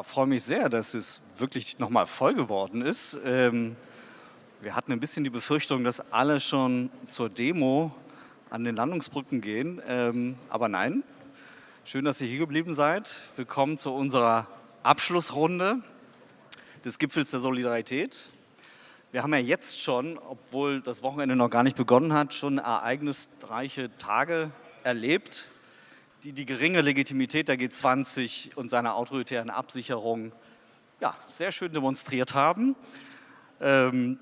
Ja, freue mich sehr, dass es wirklich nochmal voll geworden ist. Ähm, wir hatten ein bisschen die Befürchtung, dass alle schon zur Demo an den Landungsbrücken gehen, ähm, aber nein. Schön, dass ihr hier geblieben seid. Willkommen zu unserer Abschlussrunde des Gipfels der Solidarität. Wir haben ja jetzt schon, obwohl das Wochenende noch gar nicht begonnen hat, schon ereignisreiche Tage erlebt die die geringe Legitimität der G20 und seiner autoritären Absicherung ja, sehr schön demonstriert haben. Ähm,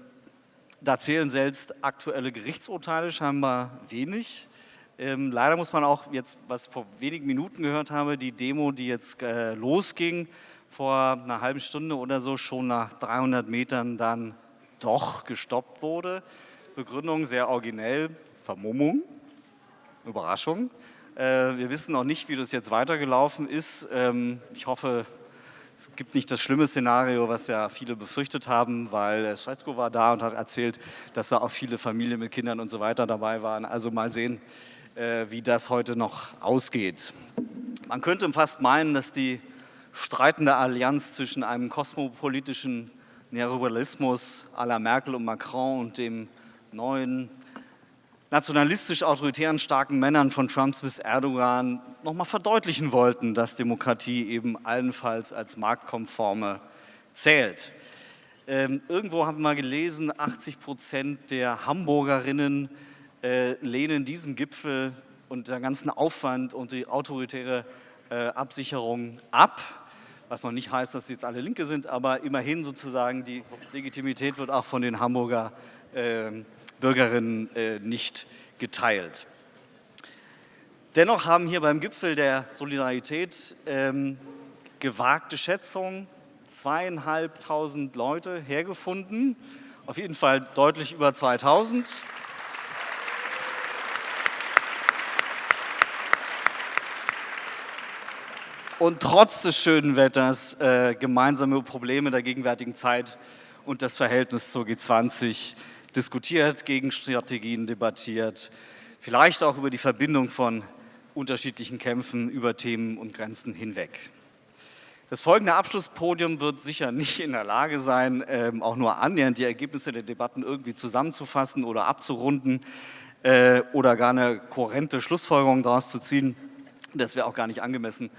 da zählen selbst aktuelle Gerichtsurteile scheinbar wenig. Ähm, leider muss man auch jetzt, was ich vor wenigen Minuten gehört habe, die Demo, die jetzt äh, losging, vor einer halben Stunde oder so schon nach 300 Metern dann doch gestoppt wurde. Begründung sehr originell, Vermummung, Überraschung. Äh, wir wissen noch nicht, wie das jetzt weitergelaufen ist. Ähm, ich hoffe, es gibt nicht das schlimme Szenario, was ja viele befürchtet haben, weil der Scheitko war da und hat erzählt, dass da auch viele Familien mit Kindern und so weiter dabei waren. Also mal sehen, äh, wie das heute noch ausgeht. Man könnte fast meinen, dass die streitende Allianz zwischen einem kosmopolitischen Neoliberalismus à la Merkel und Macron und dem neuen nationalistisch-autoritären starken Männern von Trumps bis Erdogan nochmal verdeutlichen wollten, dass Demokratie eben allenfalls als marktkonforme zählt. Ähm, irgendwo haben wir gelesen, 80 Prozent der Hamburgerinnen äh, lehnen diesen Gipfel und den ganzen Aufwand und die autoritäre äh, Absicherung ab. Was noch nicht heißt, dass sie jetzt alle Linke sind, aber immerhin sozusagen die Legitimität wird auch von den Hamburger äh, Bürgerinnen äh, nicht geteilt. Dennoch haben hier beim Gipfel der Solidarität ähm, gewagte Schätzungen zweieinhalbtausend Leute hergefunden, auf jeden Fall deutlich über 2000. Und trotz des schönen Wetters äh, gemeinsame Probleme der gegenwärtigen Zeit und das Verhältnis zur G20 diskutiert, Gegenstrategien debattiert, vielleicht auch über die Verbindung von unterschiedlichen Kämpfen über Themen und Grenzen hinweg. Das folgende Abschlusspodium wird sicher nicht in der Lage sein, ähm, auch nur annähernd die Ergebnisse der Debatten irgendwie zusammenzufassen oder abzurunden äh, oder gar eine kohärente Schlussfolgerung daraus zu ziehen. Das wäre auch gar nicht angemessen.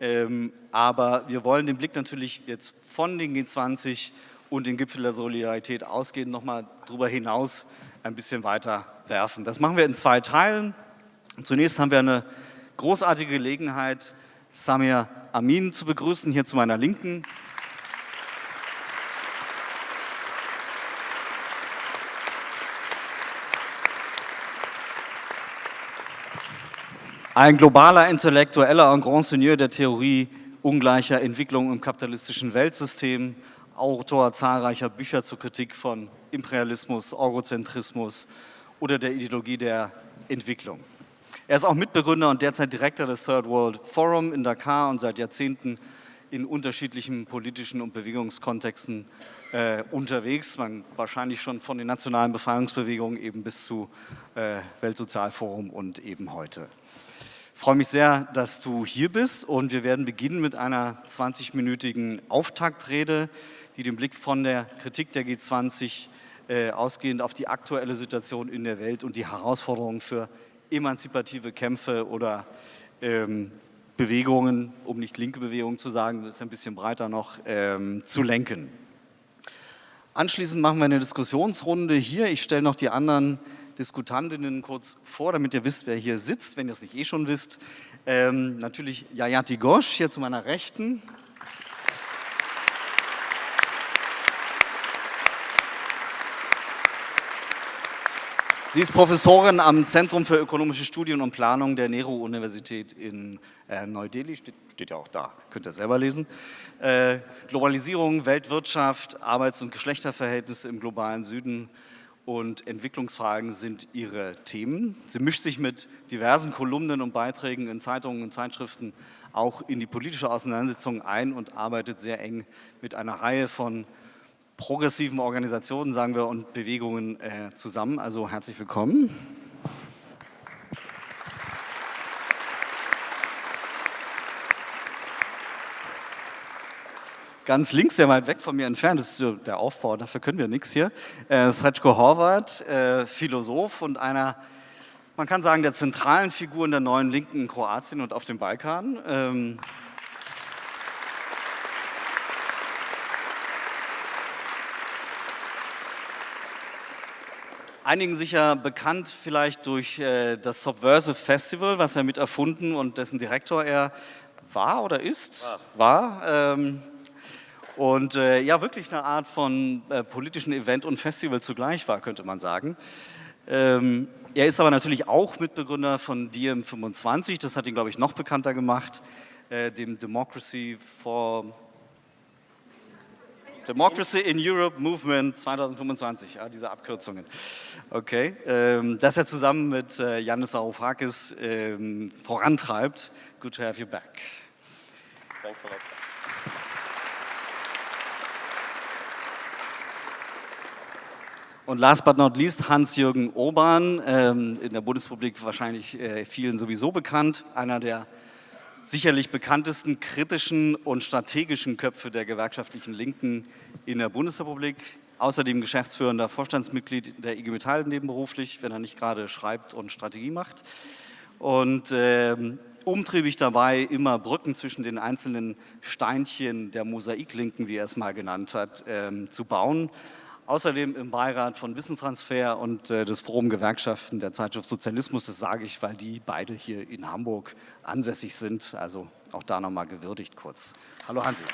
Ähm, aber wir wollen den Blick natürlich jetzt von den G20 und den Gipfel der Solidarität ausgehend nochmal darüber hinaus ein bisschen weiter werfen. Das machen wir in zwei Teilen. Zunächst haben wir eine großartige Gelegenheit, Samir Amin zu begrüßen, hier zu meiner Linken. Ein globaler Intellektueller und Grand Seigneur der Theorie ungleicher Entwicklung im kapitalistischen Weltsystem, Autor zahlreicher Bücher zur Kritik von Imperialismus, Eurozentrismus oder der Ideologie der Entwicklung. Er ist auch Mitbegründer und derzeit Direktor des Third World Forum in Dakar und seit Jahrzehnten in unterschiedlichen politischen und Bewegungskontexten äh, unterwegs, man wahrscheinlich schon von den nationalen Befreiungsbewegungen eben bis zu äh, Weltsozialforum und eben heute. Ich freue mich sehr, dass du hier bist und wir werden beginnen mit einer 20-minütigen Auftaktrede, die den Blick von der Kritik der G20 äh, ausgehend auf die aktuelle Situation in der Welt und die Herausforderungen für emanzipative Kämpfe oder ähm, Bewegungen, um nicht linke Bewegungen zu sagen, das ist ein bisschen breiter noch, ähm, zu lenken. Anschließend machen wir eine Diskussionsrunde hier. Ich stelle noch die anderen Diskutantinnen kurz vor, damit ihr wisst, wer hier sitzt, wenn ihr es nicht eh schon wisst. Ähm, natürlich Jayati Ghosh hier zu meiner Rechten. Sie ist Professorin am Zentrum für ökonomische Studien und Planung der Nehru-Universität in äh, Neu-Delhi, steht, steht, ja auch da, könnt ihr selber lesen. Äh, Globalisierung, Weltwirtschaft, Arbeits- und Geschlechterverhältnisse im globalen Süden und Entwicklungsfragen sind ihre Themen. Sie mischt sich mit diversen Kolumnen und Beiträgen in Zeitungen und Zeitschriften auch in die politische Auseinandersetzung ein und arbeitet sehr eng mit einer Reihe von progressiven Organisationen, sagen wir, und Bewegungen äh, zusammen. Also herzlich willkommen. ganz links, sehr weit weg von mir entfernt, das ist der Aufbau, dafür können wir nichts hier, äh, Sretko Horvat, äh, Philosoph und einer, man kann sagen, der zentralen Figuren der neuen Linken in Kroatien und auf dem Balkan. Ähm, einigen sicher bekannt vielleicht durch äh, das Subversive Festival, was er mit erfunden und dessen Direktor er war oder ist, war. war ähm, und äh, ja, wirklich eine Art von äh, politischen Event und Festival zugleich war, könnte man sagen. Ähm, er ist aber natürlich auch Mitbegründer von DiEM25, das hat ihn, glaube ich, noch bekannter gemacht, äh, dem Democracy for Democracy in Europe Movement 2025, ja, diese Abkürzungen. Okay, ähm, das er zusammen mit äh, Yannis Varoufakis ähm, vorantreibt. Good to have you back. Thanks a lot. Und last but not least Hans-Jürgen Obern, ähm, in der Bundesrepublik wahrscheinlich äh, vielen sowieso bekannt, einer der sicherlich bekanntesten kritischen und strategischen Köpfe der gewerkschaftlichen Linken in der Bundesrepublik. Außerdem geschäftsführender Vorstandsmitglied der IG Metall nebenberuflich, wenn er nicht gerade schreibt und Strategie macht. Und äh, umtriebig dabei, immer Brücken zwischen den einzelnen Steinchen der Mosaiklinken, wie er es mal genannt hat, äh, zu bauen Außerdem im Beirat von Wissenstransfer und äh, des Forum Gewerkschaften der Zeitschrift Sozialismus. Das sage ich, weil die beide hier in Hamburg ansässig sind. Also auch da nochmal gewürdigt kurz. Hallo Hansi.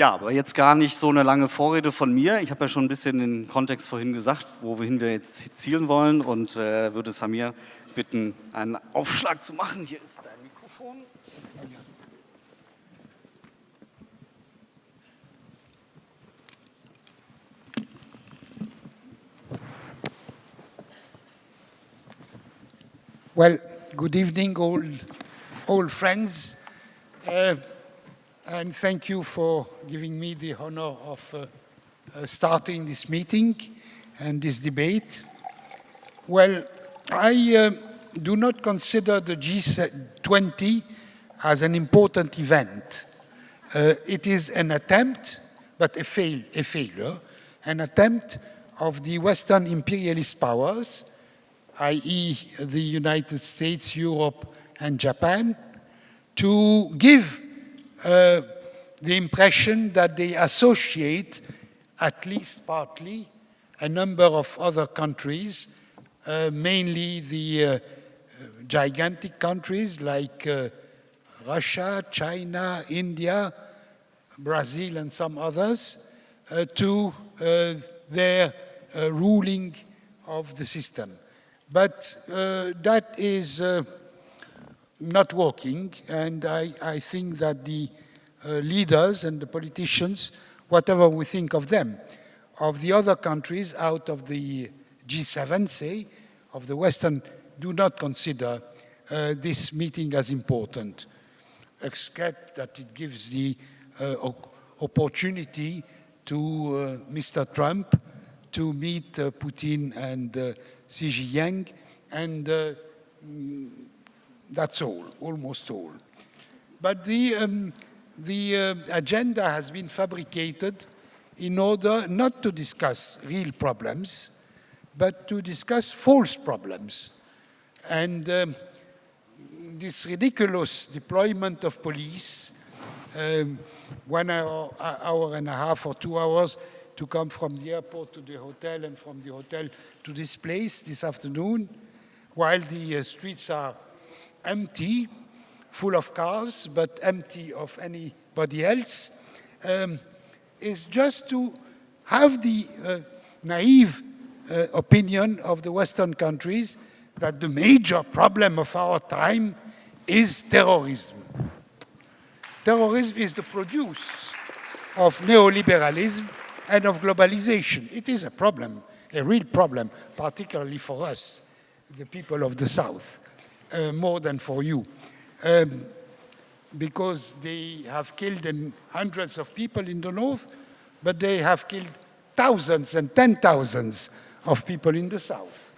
Ja, aber jetzt gar nicht so eine lange Vorrede von mir. Ich habe ja schon ein bisschen den Kontext vorhin gesagt, wohin wir jetzt zielen wollen und äh, würde Samir bitten, einen Aufschlag zu machen. Hier ist dein Mikrofon. Well, good evening, all, all friends, uh, and thank you for giving me the honor of uh, uh, starting this meeting and this debate. Well, I uh, do not consider the G20 as an important event. Uh, it is an attempt, but a, fail, a failure, an attempt of the Western imperialist powers, i.e. the United States, Europe, and Japan, to give uh, the impression that they associate, at least partly, a number of other countries, uh, mainly the uh, gigantic countries like uh, Russia, China, India, Brazil, and some others uh, to their ruling of the system. But that is not working, and I, I, think that the leaders and the politicians, whatever we think of them, of the other countries out of the G7, say, of the Western do not consider uh, this meeting as important, except that it gives the uh, opportunity to uh, Mr. Trump to meet uh, Putin and uh, Xi Jinping, and uh, that's all, almost all. But the, um, the agenda has been fabricated in order not to discuss real problems, but to discuss false problems. And um, this ridiculous deployment of police, um, one hour, hour and a half or two hours to come from the airport to the hotel and from the hotel to this place this afternoon, while the uh, streets are empty, full of cars, but empty of anybody else, um, is just to have the uh, naive uh, opinion of the Western countries that the major problem of our time is terrorism. Terrorism is the produce of neoliberalism and of globalization. It is a problem, a real problem, particularly for us, the people of the South, more than for you. Um, because they have killed hundreds of people in the North, but they have killed thousands and ten thousands of people in the South.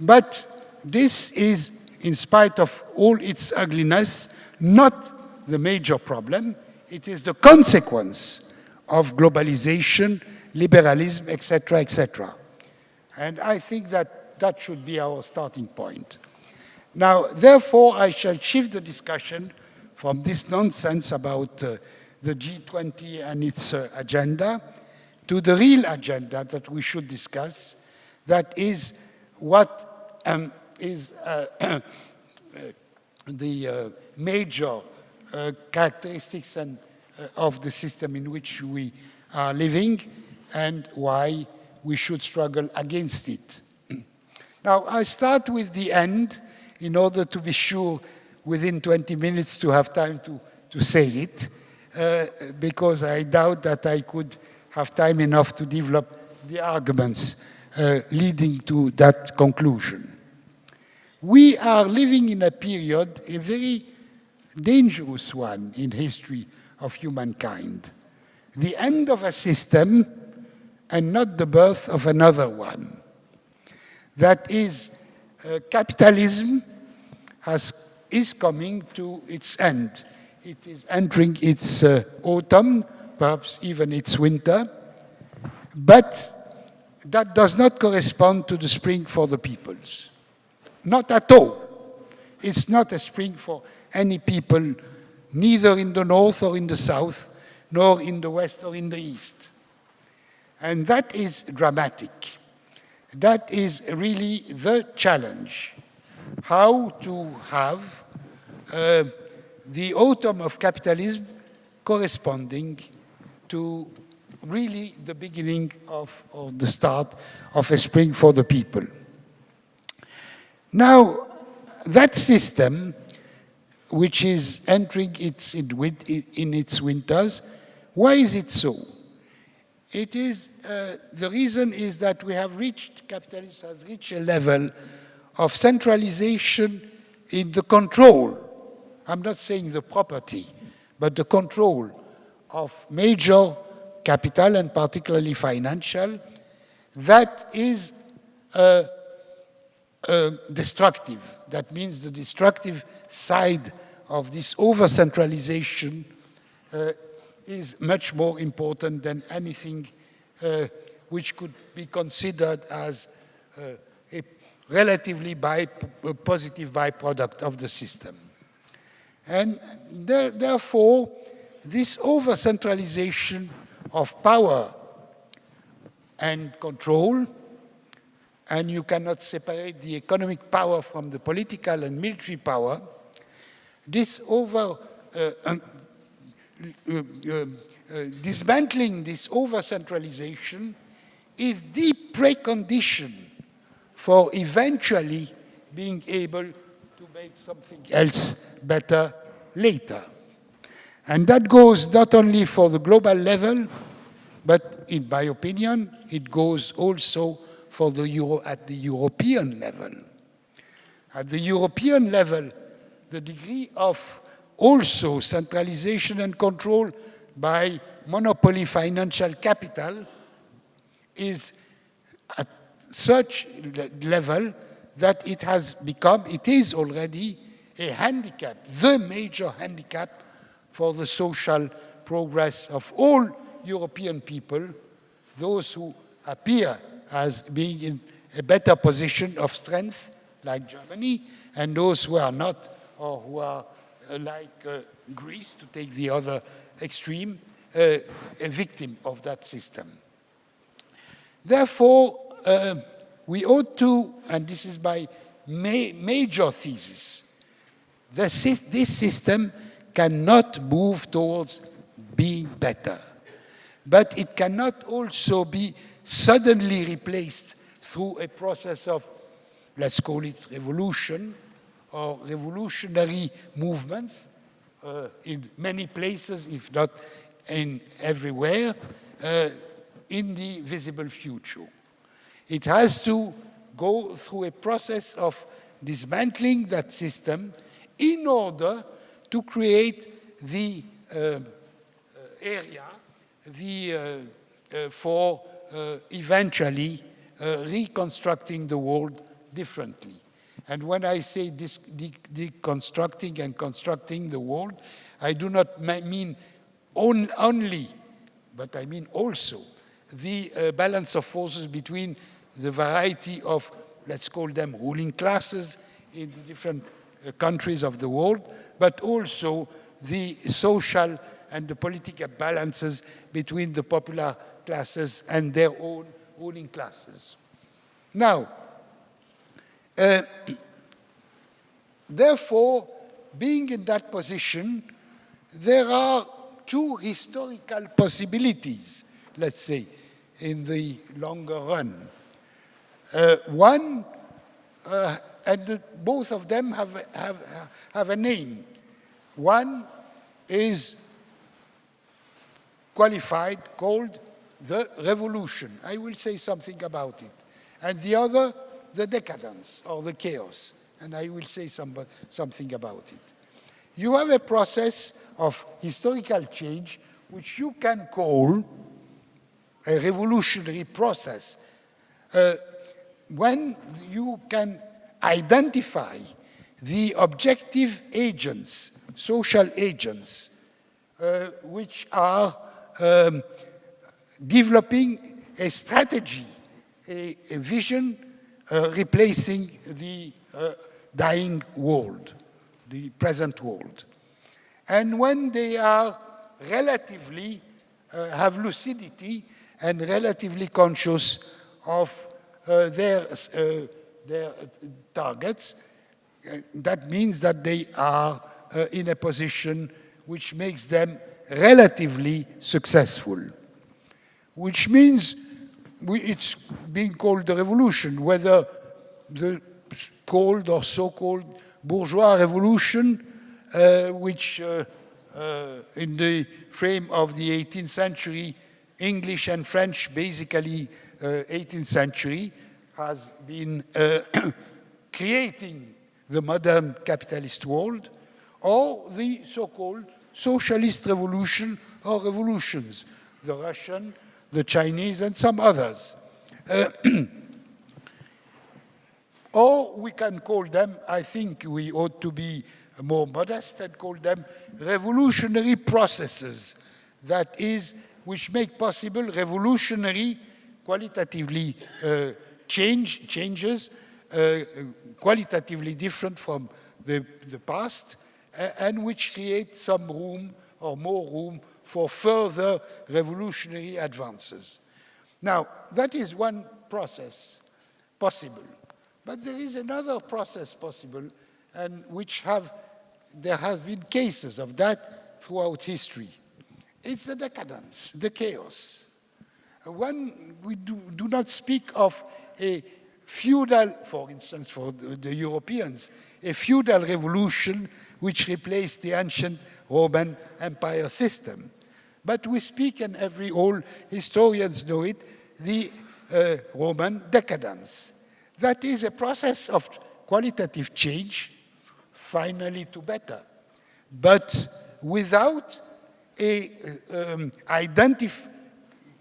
But this is, in spite of all its ugliness, not the major problem. It is the consequence of globalization, liberalism, etc., etc. And I think that that should be our starting point. Now, therefore, I shall shift the discussion from this nonsense about uh, the G20 and its uh, agenda to the real agenda that we should discuss, that is what um, is uh, uh the uh, major uh, characteristics and, of the system in which we are living and why we should struggle against it. now, I start with the end in order to be sure within 20 minutes to have time to, to say it, uh, because I doubt that I could have time enough to develop the arguments uh, leading to that conclusion. We are living in a period, a very dangerous one in history of humankind. The end of a system and not the birth of another one. That is, uh, capitalism has, is coming to its end. It is entering its uh, autumn, perhaps even its winter, but that does not correspond to the spring for the peoples. Not at all. It's not a spring for any people, neither in the north or in the south, nor in the west or in the east. And that is dramatic. That is really the challenge. How to have uh, the autumn of capitalism corresponding to really the beginning of, the start of a spring for the people. Now, that system, which is entering its in, in its winters, why is it so? It is, uh, the reason is that we have reached, capitalism has reached a level of centralization in the control, I'm not saying the property, but the control of major capital and particularly financial, that is uh, uh, destructive. That means the destructive side of this over-centralization uh, is much more important than anything uh, which could be considered as uh, a relatively by, a positive byproduct of the system. And there, therefore, this over-centralization of power and control, and you cannot separate the economic power from the political and military power, this over uh, Uh, uh, uh, dismantling this over-centralization is the precondition for eventually being able to make something else better later. And that goes not only for the global level, but in my opinion, it goes also for the Euro at the European level. At the European level, the degree of also centralization and control by monopoly financial capital is at such level that it has become, it is already a handicap, the major handicap for the social progress of all European people, those who appear as being in a better position of strength, like Germany, and those who are not, or who are like uh, Greece, to take the other extreme, uh, a victim of that system. Therefore, uh, we ought to, and this is my ma major thesis, this, this system cannot move towards being better. But it cannot also be suddenly replaced through a process of, let's call it revolution, or revolutionary movements uh, in many places, if not in everywhere, uh, in the visible future. It has to go through a process of dismantling that system in order to create the uh, uh area the, uh, uh, for eventually reconstructing the world differently. And when I say deconstructing and constructing the world, I do not mean on, only, but I mean also the uh, balance of forces between the variety of, let's call them ruling classes in the different uh, countries of the world, but also the social and the political balances between the popular classes and their own ruling classes. Now, uh, therefore, being in that position, there are two historical possibilities, let's say, in the longer run. Uh, one, uh, and both of them have, have, have a name. One is qualified, called the revolution. I will say something about it. And the other, the decadence or the chaos. And I will say some, something about it. You have a process of historical change which you can call a revolutionary process. Uh, when you can identify the objective agents, social agents, uh, which are um, developing a strategy, a, a vision replacing the uh, dying world, the present world. And when they are relatively, uh, have lucidity and relatively conscious of uh, their, uh, their targets, uh, that means that they are in a position which makes them relatively successful, which means we, it's being called the revolution, whether the called or so-called bourgeois revolution, uh, which uh, uh, in the frame of the 18th century, English and French, basically 18th uh, century, has been uh, creating the modern capitalist world, or the so-called socialist revolution or revolutions, the Russian, the Chinese, and some others. Uh, or we can call them, I think we ought to be more modest and call them revolutionary processes, that is, which make possible revolutionary, qualitatively uh, change, changes, uh, qualitatively different from the, the past, and which create some room or more room for further revolutionary advances. Now, that is one process possible. But there is another process possible, and which have, there have been cases of that throughout history. It's the decadence, the chaos. When we do, do not speak of a feudal, for instance, for the, the Europeans, a feudal revolution which replaced the ancient Roman Empire system. But we speak, and every all historians know it, the uh, Roman decadence. That is a process of qualitative change, finally to better, but without a um, identif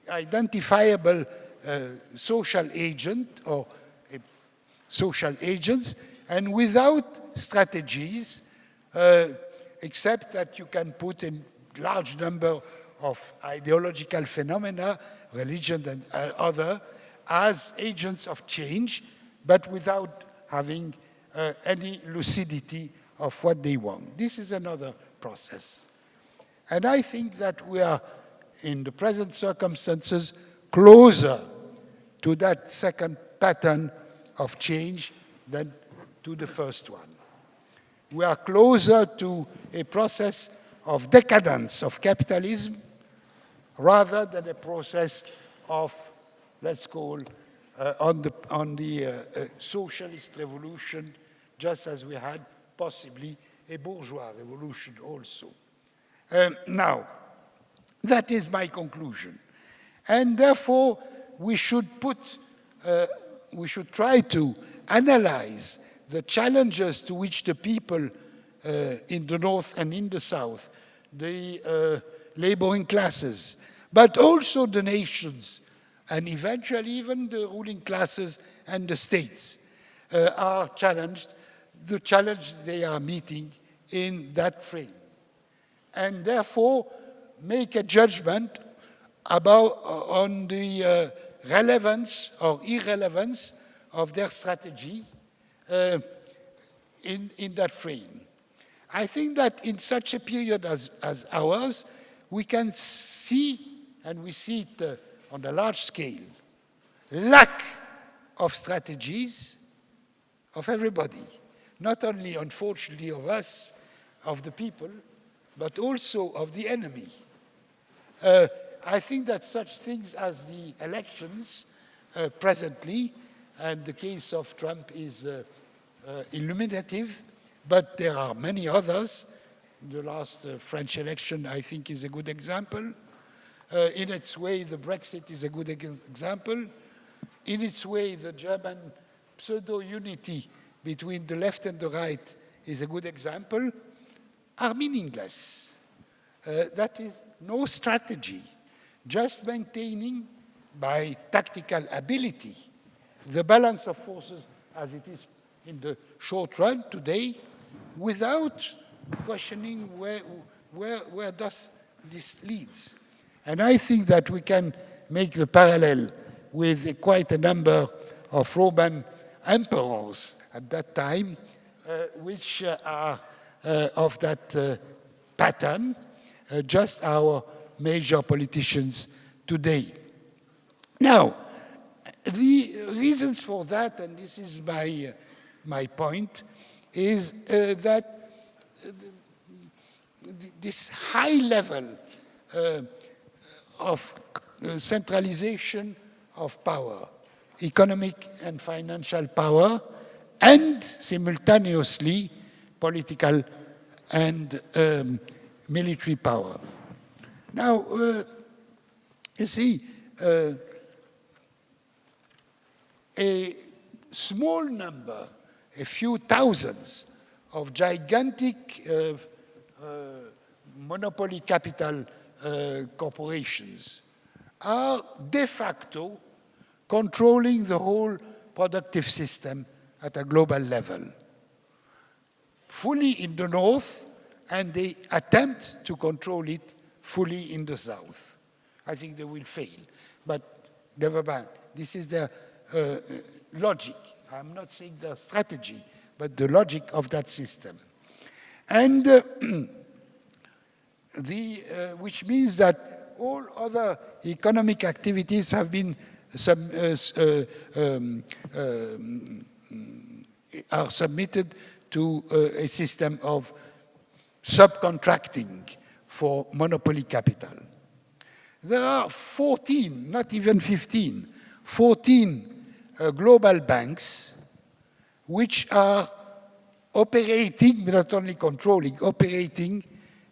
identifiable uh, social agent or social agents, and without strategies uh, except that you can put a large number of ideological phenomena, religion and uh, other, as agents of change, but without having uh, any lucidity of what they want. This is another process. And I think that we are, in the present circumstances, closer to that second pattern of change than to the first one we are closer to a process of decadence of capitalism rather than a process of, let's call, uh, on the, on the uh, uh, socialist revolution, just as we had possibly a bourgeois revolution also. Um, now, that is my conclusion. And therefore, we should put, uh, we should try to analyze the challenges to which the people uh, in the north and in the south, the uh, laboring classes, but also the nations, and eventually even the ruling classes and the states, uh, are challenged, the challenge they are meeting in that frame. And therefore, make a judgment about uh, on the uh, relevance or irrelevance of their strategy uh, in, in that frame. I think that in such a period as, as ours, we can see, and we see it uh, on a large scale, lack of strategies of everybody, not only, unfortunately, of us, of the people, but also of the enemy. Uh, I think that such things as the elections uh, presently, and the case of Trump is uh, uh illuminative, but there are many others. The last uh, French election, I think, is a good example. Uh, in its way, the Brexit is a good example. In its way, the German pseudo-unity between the left and the right is a good example, are meaningless. Uh, that is no strategy, just maintaining by tactical ability the balance of forces as it is in the short run today without questioning where, where, where does this leads. And I think that we can make the parallel with quite a number of Roman emperors at that time, uh, which uh, are uh, of that uh, pattern, uh, just our major politicians today. Now, the reasons for that, and this is my, uh, my point, is uh, that this high level uh, of centralization of power, economic and financial power, and simultaneously political and um, military power. Now, uh, you see, uh, a small number, a few thousands of gigantic uh, uh monopoly capital uh, corporations are de facto controlling the whole productive system at a global level. Fully in the north, and they attempt to control it fully in the south. I think they will fail, but never mind. This is their uh, logic. I'm not saying the strategy, but the logic of that system. And uh, the, uh, which means that all other economic activities have been uh, uh, um, um, are submitted to uh, a system of subcontracting for monopoly capital. There are 14, not even 15, 14 uh, global banks which are operating, not only controlling, operating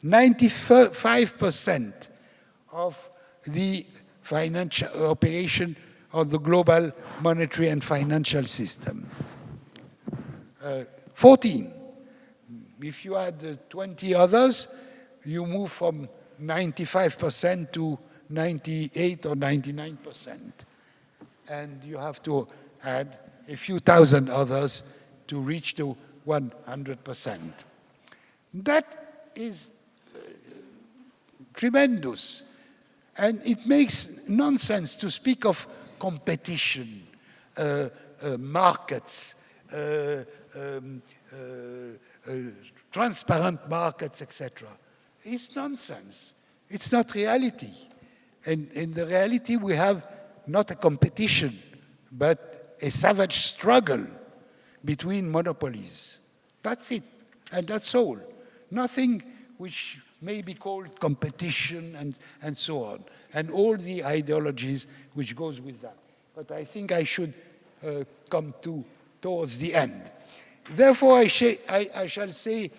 95% of the financial operation of the global monetary and financial system. Uh, 14. If you add uh, 20 others, you move from 95% to 98 or 99%. And you have to add a few thousand others to reach to 100%. That is uh, tremendous. And it makes nonsense to speak of competition, uh, uh, markets, uh, um, uh, uh, transparent markets, etc. It's nonsense. It's not reality. And in the reality, we have not a competition, but a savage struggle between monopolies. That's it, and that's all. Nothing which may be called competition and, and so on, and all the ideologies which goes with that. But I think I should uh, come to towards the end. Therefore, I, I, I shall say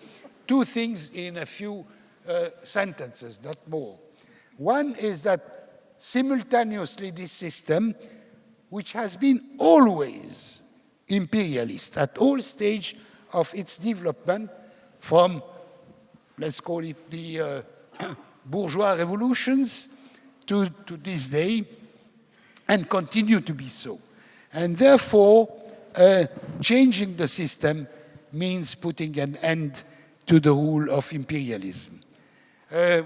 two things in a few uh, sentences, not more. One is that simultaneously this system, which has been always imperialist at all stage of its development from, let's call it the uh, bourgeois revolutions to, to this day, and continue to be so. And therefore, uh, changing the system means putting an end to the rule of imperialism. Uh,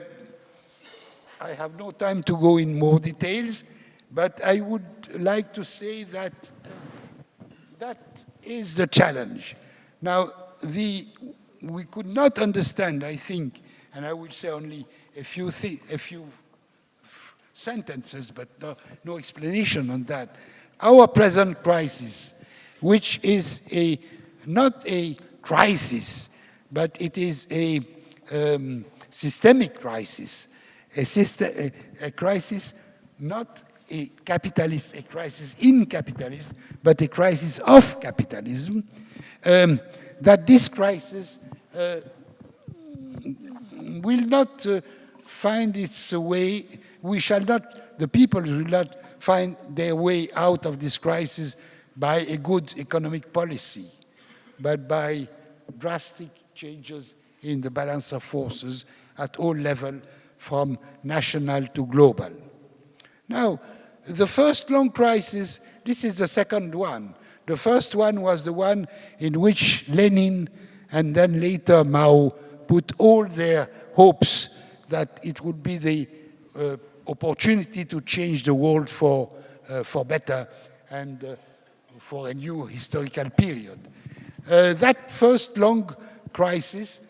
I have no time to go in more details, but I would like to say that that is the challenge. Now, the, we could not understand, I think, and I will say only a few, a few sentences, but no, no explanation on that. Our present crisis, which is a, not a crisis, but it is a um, systemic crisis, a, system, a, a crisis not a capitalist, a crisis in capitalism, but a crisis of capitalism, um, that this crisis uh, will not uh, find its way, we shall not, the people will not find their way out of this crisis by a good economic policy, but by drastic changes in the balance of forces at all levels, from national to global. Now, the first long crisis, this is the second one. The first one was the one in which Lenin and then later Mao put all their hopes that it would be the uh, opportunity to change the world for, uh, for better and uh, for a new historical period. Uh, that first long crisis,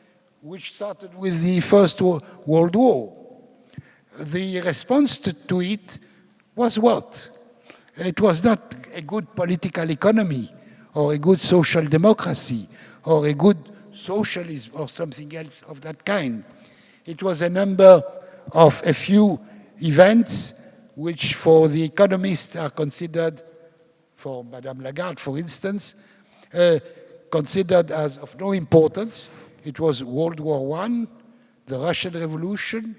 which started with the First World War, the response to, to it was what? It was not a good political economy or a good social democracy or a good socialism or something else of that kind. It was a number of a few events which for the economists are considered, for Madame Lagarde for instance, uh, considered as of no importance. It was World War I, the Russian Revolution,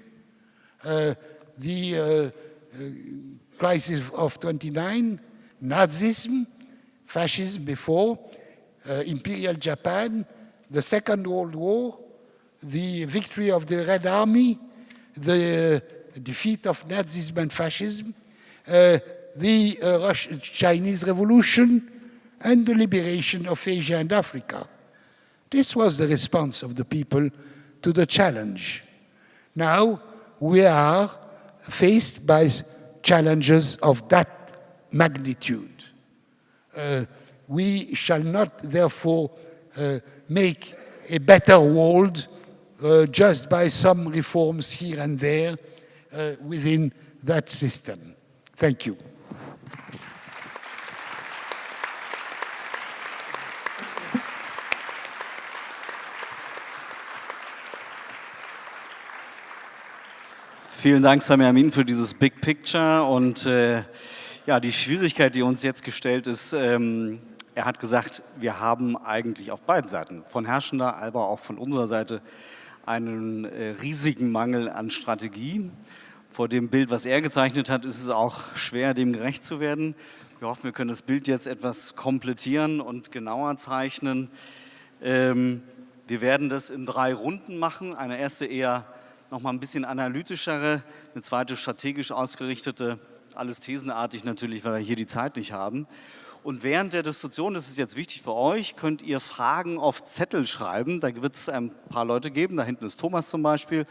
the uh, uh crisis of 29, Nazism, fascism before, uh, Imperial Japan, the Second World War, the victory of the Red Army, the defeat of Nazism and fascism, uh, the uh, Russian, Chinese Revolution, and the liberation of Asia and Africa. This was the response of the people to the challenge. Now we are faced by challenges of that magnitude. Uh, we shall not, therefore, uh, make a better world uh, just by some reforms here and there uh, within that system. Thank you. Vielen Dank, Sami für dieses Big Picture und äh, ja, die Schwierigkeit, die uns jetzt gestellt ist, ähm, er hat gesagt, wir haben eigentlich auf beiden Seiten, von herrschender, aber auch von unserer Seite, einen äh, riesigen Mangel an Strategie. Vor dem Bild, was er gezeichnet hat, ist es auch schwer, dem gerecht zu werden. Wir hoffen, wir können das Bild jetzt etwas komplettieren und genauer zeichnen. Ähm, wir werden das in drei Runden machen. Eine erste eher nochmal ein bisschen analytischere, eine zweite strategisch ausgerichtete, alles thesenartig natürlich, weil wir hier die Zeit nicht haben. Und während der Diskussion, das ist jetzt wichtig für euch, könnt ihr Fragen auf Zettel schreiben. Da wird es ein paar Leute geben, da hinten ist Thomas zum Beispiel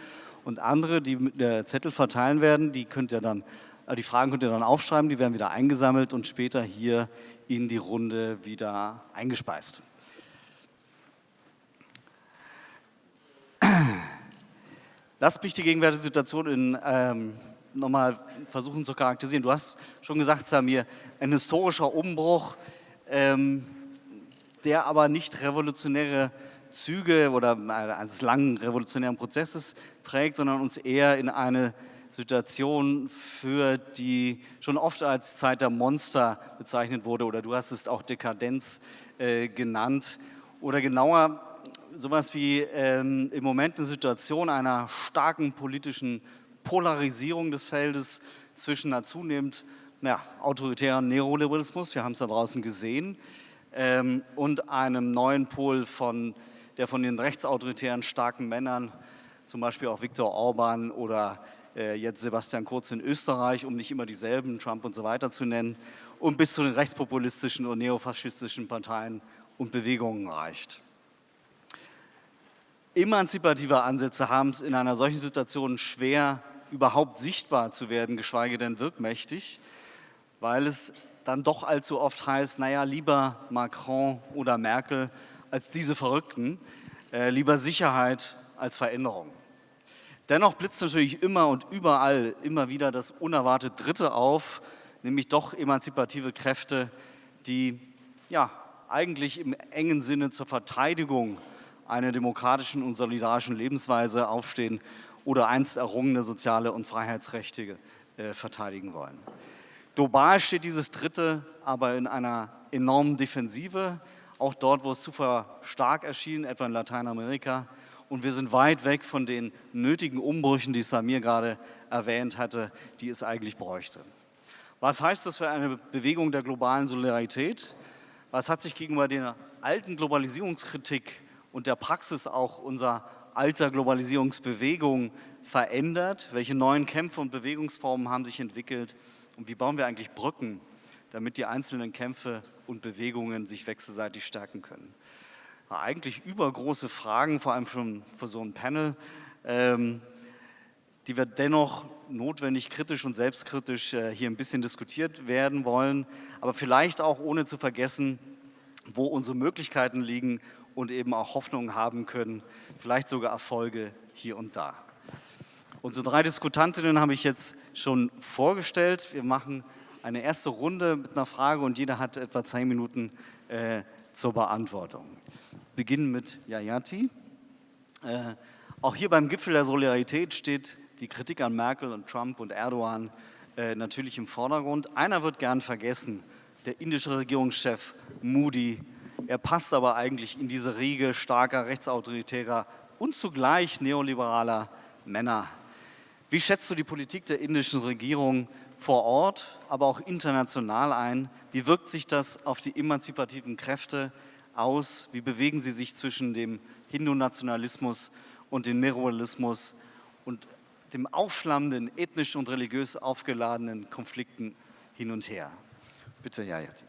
und andere, die Zettel verteilen werden, die könnt ihr dann, äh, die Fragen könnt ihr dann aufschreiben, die werden wieder eingesammelt und später hier in die Runde wieder eingespeist. Lasst mich die gegenwärtige Situation in, ähm, nochmal versuchen zu charakterisieren. Du hast schon gesagt, Samir, ein historischer Umbruch, ähm, der aber nicht revolutionäre Züge oder eines langen revolutionären Prozesses trägt, sondern uns eher in eine Situation führt, die schon oft als Zeit der Monster bezeichnet wurde oder du hast es auch Dekadenz äh, genannt oder genauer sowas wie ähm, im Moment eine Situation einer starken politischen Polarisierung des Feldes zwischen einer zunehmend ja, autoritären Neoliberalismus, wir haben es da draußen gesehen, ähm, und einem neuen Pol, von, der von den rechtsautoritären starken Männern, zum Beispiel auch Viktor Orban oder äh, jetzt Sebastian Kurz in Österreich, um nicht immer dieselben, Trump und so weiter zu nennen, und bis zu den rechtspopulistischen und neofaschistischen Parteien und Bewegungen reicht. Emanzipative Ansätze haben es in einer solchen Situation schwer, überhaupt sichtbar zu werden, geschweige denn wirkmächtig, weil es dann doch allzu oft heißt, naja, lieber Macron oder Merkel als diese Verrückten, äh, lieber Sicherheit als Veränderung. Dennoch blitzt natürlich immer und überall immer wieder das unerwartet Dritte auf, nämlich doch emanzipative Kräfte, die ja, eigentlich im engen Sinne zur Verteidigung einer demokratischen und solidarischen Lebensweise aufstehen oder einst errungene soziale und Freiheitsrechte äh, verteidigen wollen. Global steht dieses Dritte aber in einer enormen Defensive, auch dort, wo es zuvor stark erschien, etwa in Lateinamerika. Und wir sind weit weg von den nötigen Umbrüchen, die Samir gerade erwähnt hatte, die es eigentlich bräuchte. Was heißt das für eine Bewegung der globalen Solidarität? Was hat sich gegenüber der alten Globalisierungskritik und der Praxis auch unserer alter Globalisierungsbewegung verändert? Welche neuen Kämpfe und Bewegungsformen haben sich entwickelt? Und wie bauen wir eigentlich Brücken, damit die einzelnen Kämpfe und Bewegungen sich wechselseitig stärken können? Eigentlich übergroße Fragen, vor allem schon für so ein Panel. Ähm, die wir dennoch notwendig kritisch und selbstkritisch äh, hier ein bisschen diskutiert werden wollen, aber vielleicht auch ohne zu vergessen, wo unsere Möglichkeiten liegen und eben auch Hoffnungen haben können, vielleicht sogar Erfolge hier und da. Unsere drei Diskutantinnen habe ich jetzt schon vorgestellt. Wir machen eine erste Runde mit einer Frage und jeder hat etwa zehn Minuten äh, zur Beantwortung. Beginnen mit Yayati. Äh, auch hier beim Gipfel der Solidarität steht die Kritik an Merkel und Trump und Erdogan äh, natürlich im Vordergrund. Einer wird gern vergessen, der indische Regierungschef Moody. Er passt aber eigentlich in diese Riege starker rechtsautoritärer und zugleich neoliberaler Männer. Wie schätzt du die Politik der indischen Regierung vor Ort, aber auch international ein? Wie wirkt sich das auf die emanzipativen Kräfte aus? Wie bewegen sie sich zwischen dem Hindu-Nationalismus und dem Meroalismus? Und dem aufflammenden, ethnisch und religiös aufgeladenen Konflikten hin und her. Bitte, Jayat.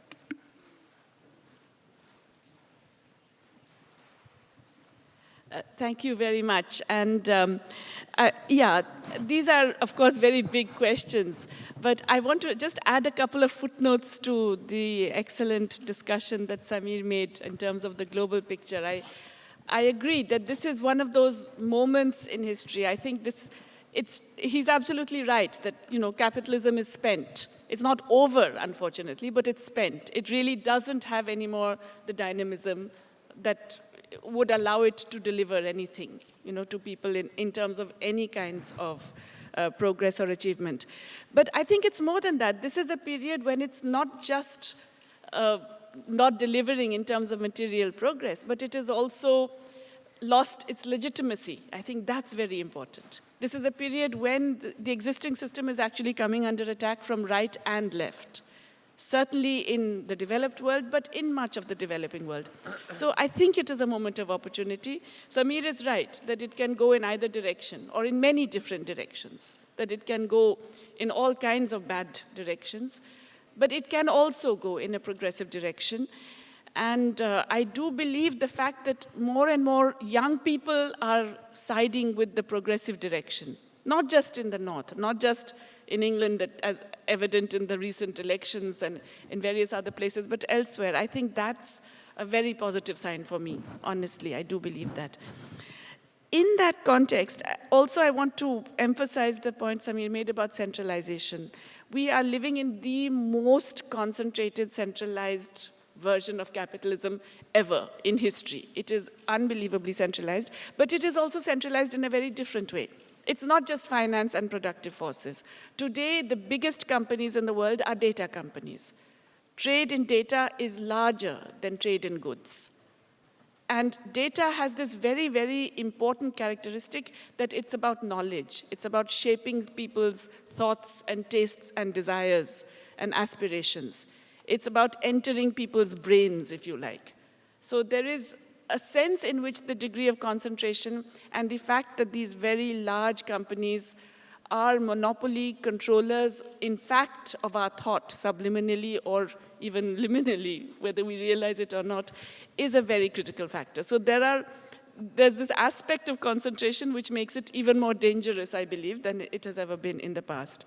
Uh, thank you very much. And um, uh, yeah, these are, of course, very big questions. But I want to just add a couple of footnotes to the excellent discussion that Samir made in terms of the global picture. I, I agree that this is one of those moments in history. I think this it's, he's absolutely right that you know, capitalism is spent. It's not over, unfortunately, but it's spent. It really doesn't have anymore the dynamism that would allow it to deliver anything you know, to people in, in terms of any kinds of uh, progress or achievement. But I think it's more than that. This is a period when it's not just uh, not delivering in terms of material progress, but it is also lost its legitimacy. I think that's very important. This is a period when the existing system is actually coming under attack from right and left. Certainly in the developed world, but in much of the developing world. So I think it is a moment of opportunity. Samir is right that it can go in either direction or in many different directions, that it can go in all kinds of bad directions, but it can also go in a progressive direction. And uh, I do believe the fact that more and more young people are siding with the progressive direction, not just in the North, not just in England as evident in the recent elections and in various other places, but elsewhere. I think that's a very positive sign for me, honestly. I do believe that. In that context, also I want to emphasize the point Samir made about centralization. We are living in the most concentrated, centralized version of capitalism ever in history. It is unbelievably centralized, but it is also centralized in a very different way. It's not just finance and productive forces. Today, the biggest companies in the world are data companies. Trade in data is larger than trade in goods. And data has this very, very important characteristic that it's about knowledge. It's about shaping people's thoughts and tastes and desires and aspirations. It's about entering people's brains, if you like. So there is a sense in which the degree of concentration and the fact that these very large companies are monopoly controllers, in fact, of our thought, subliminally or even liminally, whether we realize it or not, is a very critical factor. So there are, there's this aspect of concentration which makes it even more dangerous, I believe, than it has ever been in the past.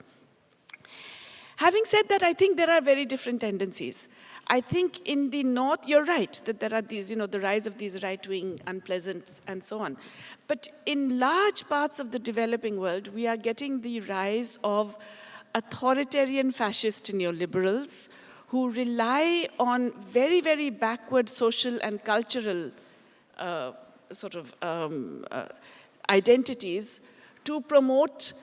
Having said that, I think there are very different tendencies. I think in the north, you're right, that there are these, you know, the rise of these right-wing unpleasant and so on. But in large parts of the developing world, we are getting the rise of authoritarian fascist neoliberals who rely on very, very backward social and cultural uh, sort of um, uh, identities to promote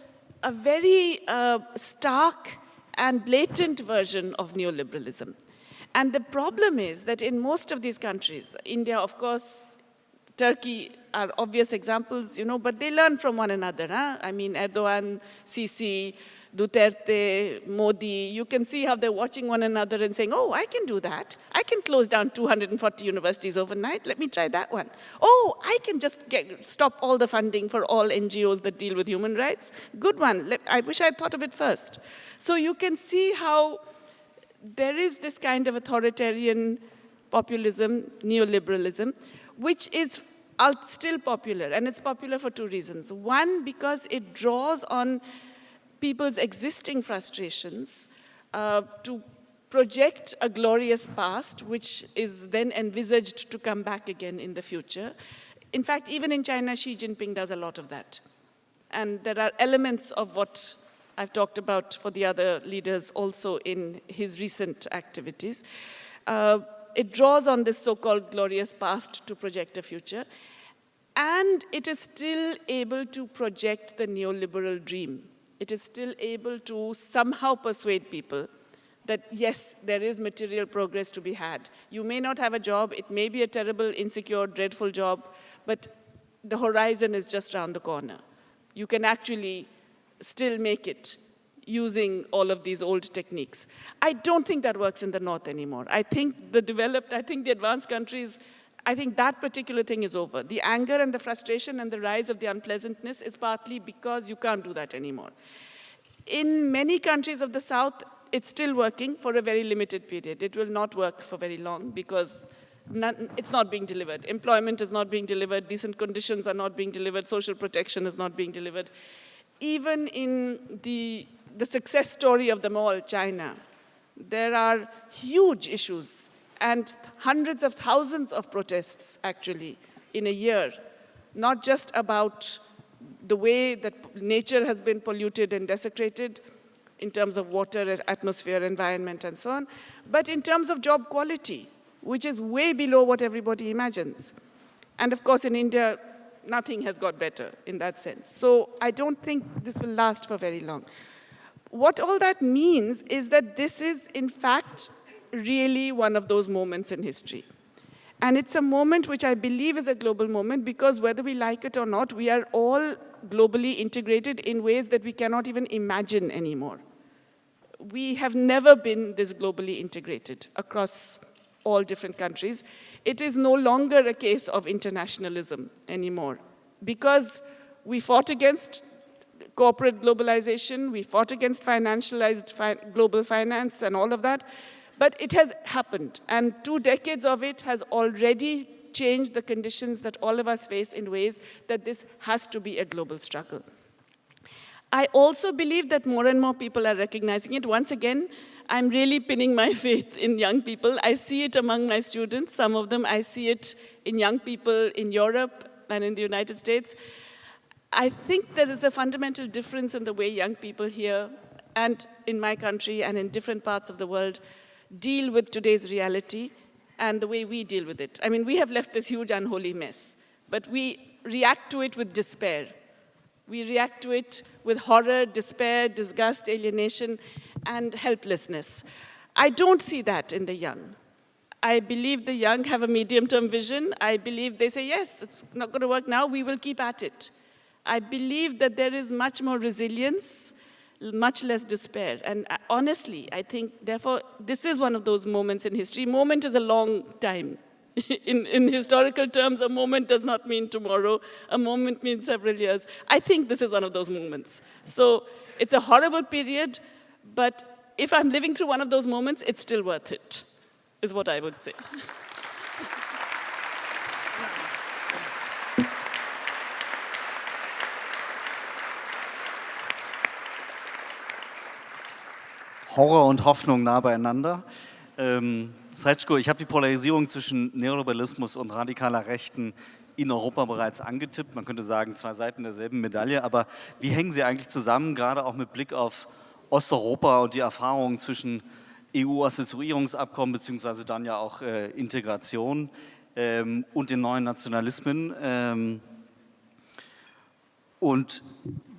a very uh, stark and blatant version of neoliberalism. And the problem is that in most of these countries, India, of course, Turkey are obvious examples, you know, but they learn from one another. Huh? I mean, Erdogan, Sisi, Duterte, Modi, you can see how they're watching one another and saying, oh, I can do that. I can close down 240 universities overnight. Let me try that one. Oh, I can just get, stop all the funding for all NGOs that deal with human rights. Good one. I wish I would thought of it first. So you can see how there is this kind of authoritarian populism, neoliberalism, which is still popular. And it's popular for two reasons. One, because it draws on people's existing frustrations uh, to project a glorious past, which is then envisaged to come back again in the future. In fact, even in China, Xi Jinping does a lot of that. And there are elements of what I've talked about for the other leaders also in his recent activities. Uh, it draws on this so-called glorious past to project a future. And it is still able to project the neoliberal dream it is still able to somehow persuade people that yes, there is material progress to be had. You may not have a job, it may be a terrible, insecure, dreadful job, but the horizon is just around the corner. You can actually still make it using all of these old techniques. I don't think that works in the North anymore. I think the developed, I think the advanced countries I think that particular thing is over. The anger and the frustration and the rise of the unpleasantness is partly because you can't do that anymore. In many countries of the South, it's still working for a very limited period. It will not work for very long because it's not being delivered. Employment is not being delivered, decent conditions are not being delivered, social protection is not being delivered. Even in the, the success story of them all, China, there are huge issues and hundreds of thousands of protests, actually, in a year, not just about the way that nature has been polluted and desecrated in terms of water, atmosphere, environment, and so on, but in terms of job quality, which is way below what everybody imagines. And of course, in India, nothing has got better in that sense. So I don't think this will last for very long. What all that means is that this is, in fact, really one of those moments in history. And it's a moment which I believe is a global moment because whether we like it or not, we are all globally integrated in ways that we cannot even imagine anymore. We have never been this globally integrated across all different countries. It is no longer a case of internationalism anymore because we fought against corporate globalization, we fought against financialized fi global finance and all of that. But it has happened, and two decades of it has already changed the conditions that all of us face in ways that this has to be a global struggle. I also believe that more and more people are recognizing it. Once again, I'm really pinning my faith in young people. I see it among my students, some of them. I see it in young people in Europe and in the United States. I think there is a fundamental difference in the way young people here and in my country and in different parts of the world deal with today's reality and the way we deal with it. I mean, we have left this huge unholy mess, but we react to it with despair. We react to it with horror, despair, disgust, alienation, and helplessness. I don't see that in the young. I believe the young have a medium-term vision. I believe they say, yes, it's not going to work now, we will keep at it. I believe that there is much more resilience much less despair. And uh, honestly, I think, therefore, this is one of those moments in history. Moment is a long time in, in historical terms, a moment does not mean tomorrow. A moment means several years. I think this is one of those moments. So it's a horrible period, but if I'm living through one of those moments, it's still worth it, is what I would say. Horror und Hoffnung nah beieinander. Ähm, Sretschko, ich habe die Polarisierung zwischen Neoliberalismus und radikaler Rechten in Europa bereits angetippt. Man könnte sagen, zwei Seiten derselben Medaille. Aber wie hängen sie eigentlich zusammen, gerade auch mit Blick auf Osteuropa und die Erfahrungen zwischen EU-Assoziierungsabkommen beziehungsweise dann ja auch äh, Integration ähm, und den neuen Nationalismen? Ähm, und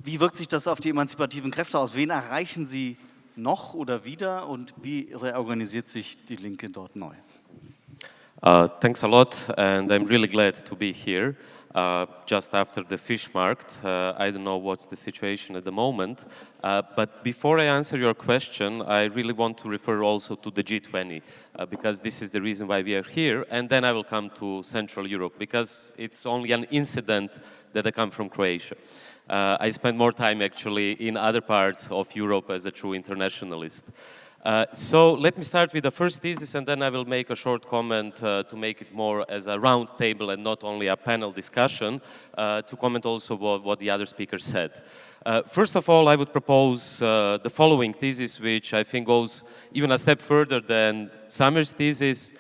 wie wirkt sich das auf die emanzipativen Kräfte aus? Wen erreichen sie noch oder wieder und wie reorganisiert sich die Linke dort neu? Uh, thanks a lot and I'm really glad to be here. Uh, just after the fish market. Uh, I don't know what's the situation at the moment. Uh, but before I answer your question, I really want to refer also to the G20, uh, because this is the reason why we are here. And then I will come to Central Europe, because it's only an incident that I come from Croatia. Uh, I spend more time actually in other parts of Europe as a true internationalist. Uh, so let me start with the first thesis and then I will make a short comment uh, to make it more as a round table and not only a panel discussion uh, to comment also what, what, the other speakers said. Uh, first of all, I would propose uh, the following thesis which I think goes even a step further than Samir's thesis,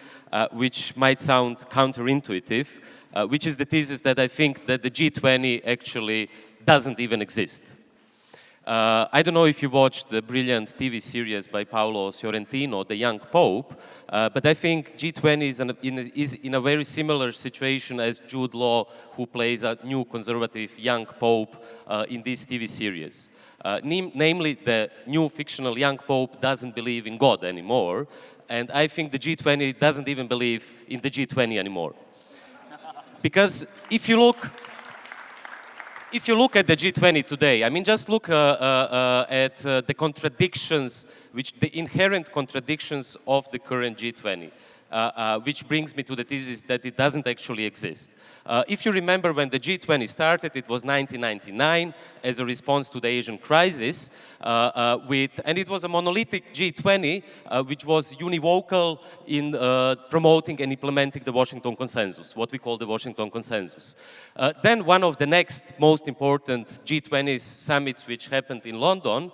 which might sound counterintuitive, which is the thesis that I think that the G20 actually doesn't even exist. Uh, I don't know if you watched the brilliant TV series by Paolo Sorrentino, The Young Pope, uh, but I think G20 is, an, in a, is, in a, very similar situation as Jude Law, who plays a new conservative young pope uh, in this TV series. Uh, namely, the new fictional young pope doesn't believe in God anymore, and I think the G20 doesn't even believe in the G20 anymore. Because if you look if you look at the G20 today, I mean, just look uh, uh, uh, at uh, the contradictions, which the inherent contradictions of the current G20. Uh, uh, which brings me to the thesis that it doesn't actually exist. Uh, if you remember when the G20 started, it was 1999 as a response to the Asian crisis, uh, uh, with, and it was a monolithic G20 uh, which was univocal in promoting and implementing the Washington Consensus, what we call the Washington Consensus. then one of the next most important G20 summits which happened in London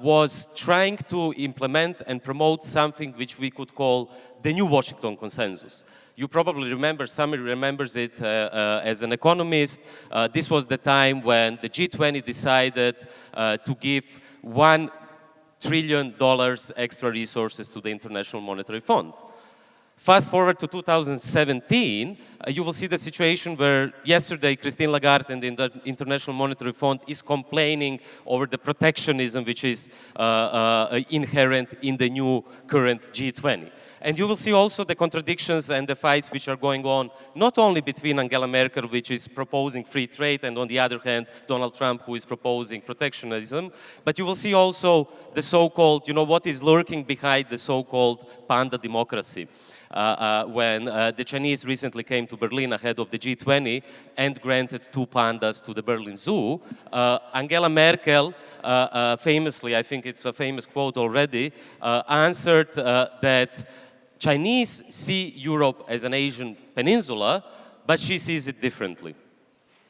was trying to implement and promote something which we could call the new Washington consensus. You probably remember, somebody remembers it uh, uh, as an economist. Uh, this was the time when the G20 decided uh, to give one trillion dollars extra resources to the International Monetary Fund. Fast forward to 2017, uh, you will see the situation where yesterday Christine Lagarde and the International Monetary Fund is complaining over the protectionism which is uh, inherent in the new current G20. And you will see also the contradictions and the fights which are going on, not only between Angela Merkel, which is proposing free trade, and on the other hand, Donald Trump, who is proposing protectionism, but you will see also the so-called, you know, what is lurking behind the so-called panda democracy. Uh, uh, when uh, the Chinese recently came to Berlin ahead of the G20 and granted two pandas to the Berlin Zoo, uh, Angela Merkel uh, uh, famously, I think it's a famous quote already, answered that Chinese see Europe as an Asian peninsula, but she sees it differently.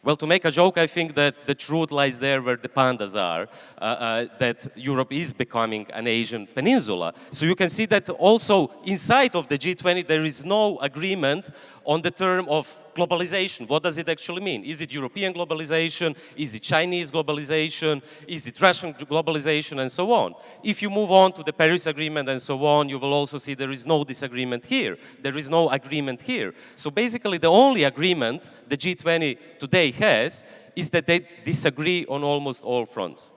Well, to make a joke, I think that the truth lies there where the pandas are, uh, uh, that Europe is becoming an Asian peninsula. So you can see that also inside of the G20 there is no agreement on the term of globalization. What does it actually mean? Is it European globalization? Is it Chinese globalization? Is it Russian globalization? And so on. If you move on to the Paris Agreement and so on, you will also see there is no disagreement here. There is no agreement here. So basically the only agreement the G20 today has is that they disagree on almost all fronts.